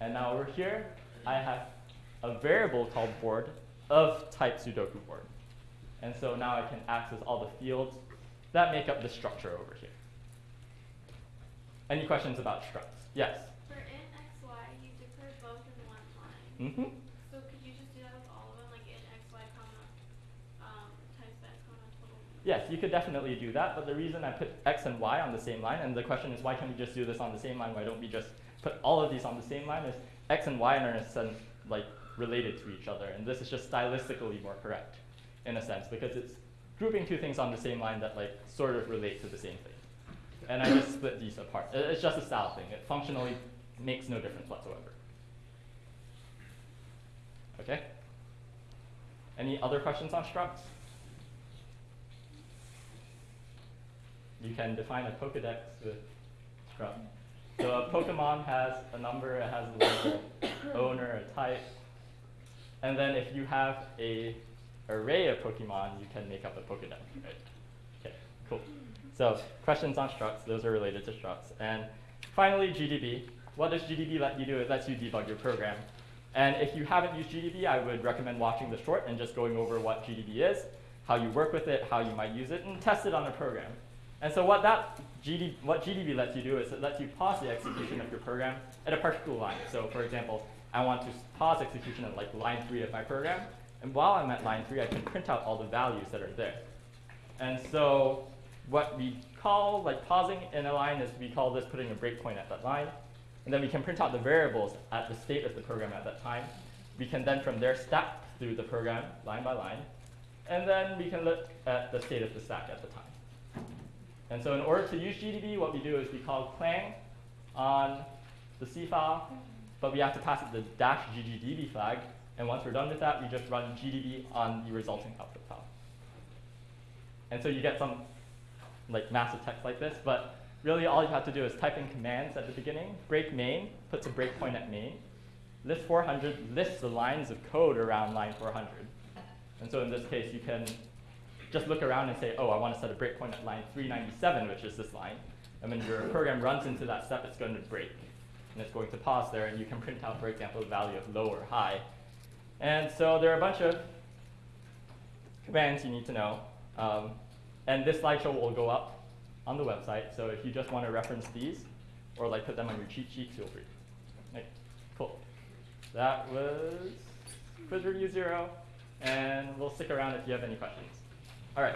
Speaker 4: And now over here, I have a variable called board of type Sudoku board. And so now I can access all the fields that make up the structure over here. Any questions about structs? Yes?
Speaker 9: For int x, y, you declare both in one line.
Speaker 4: Mm-hmm.
Speaker 9: So could you just do that with all of them, like int x, y, comma, um, time spent, comma, total?
Speaker 4: Yes, you could definitely do that, but the reason I put x and y on the same line, and the question is why can't we just do this on the same line? Why don't we just put all of these on the same line? Is x and y are in a sense like related to each other, and this is just stylistically more correct, in a sense, because it's grouping two things on the same line that like sort of relate to the same thing. And I just split these apart. It's just a style thing. It functionally makes no difference whatsoever. Okay? Any other questions on structs? You can define a Pokedex with struct. So a Pokemon has a number, it has a label, owner, a type. And then if you have a array of Pokemon, you can make up a Pokedex, right? Okay, cool. So questions on structs, those are related to structs. And finally, GDB. What does GDB let you do? It lets you debug your program. And if you haven't used GDB, I would recommend watching the short and just going over what GDB is, how you work with it, how you might use it, and test it on a program. And so what that GD, what GDB lets you do is it lets you pause the execution of your program at a particular line. So for example, I want to pause execution at like line three of my program, and while I'm at line three, I can print out all the values that are there. And so what we call like pausing in a line is we call this putting a breakpoint at that line. And then we can print out the variables at the state of the program at that time. We can then from there stack through the program line by line. And then we can look at the state of the stack at the time. And so in order to use GDB, what we do is we call clang on the C file, but we have to pass it the dash ggdb flag. And once we're done with that, we just run gdb on the resulting output file. And so you get some like massive text like this, but really all you have to do is type in commands at the beginning, break main, puts a breakpoint at main, list 400 lists the lines of code around line 400. And so in this case, you can just look around and say, oh, I want to set a breakpoint at line 397, which is this line. And when your program runs into that step, it's going to break. And it's going to pause there, and you can print out, for example, the value of low or high. And so there are a bunch of commands you need to know. Um, and this slideshow will go up on the website. So if you just want to reference these, or like put them on your cheat sheet, feel free. Okay, cool. That was quiz review zero, and we'll stick around if you have any questions. All right.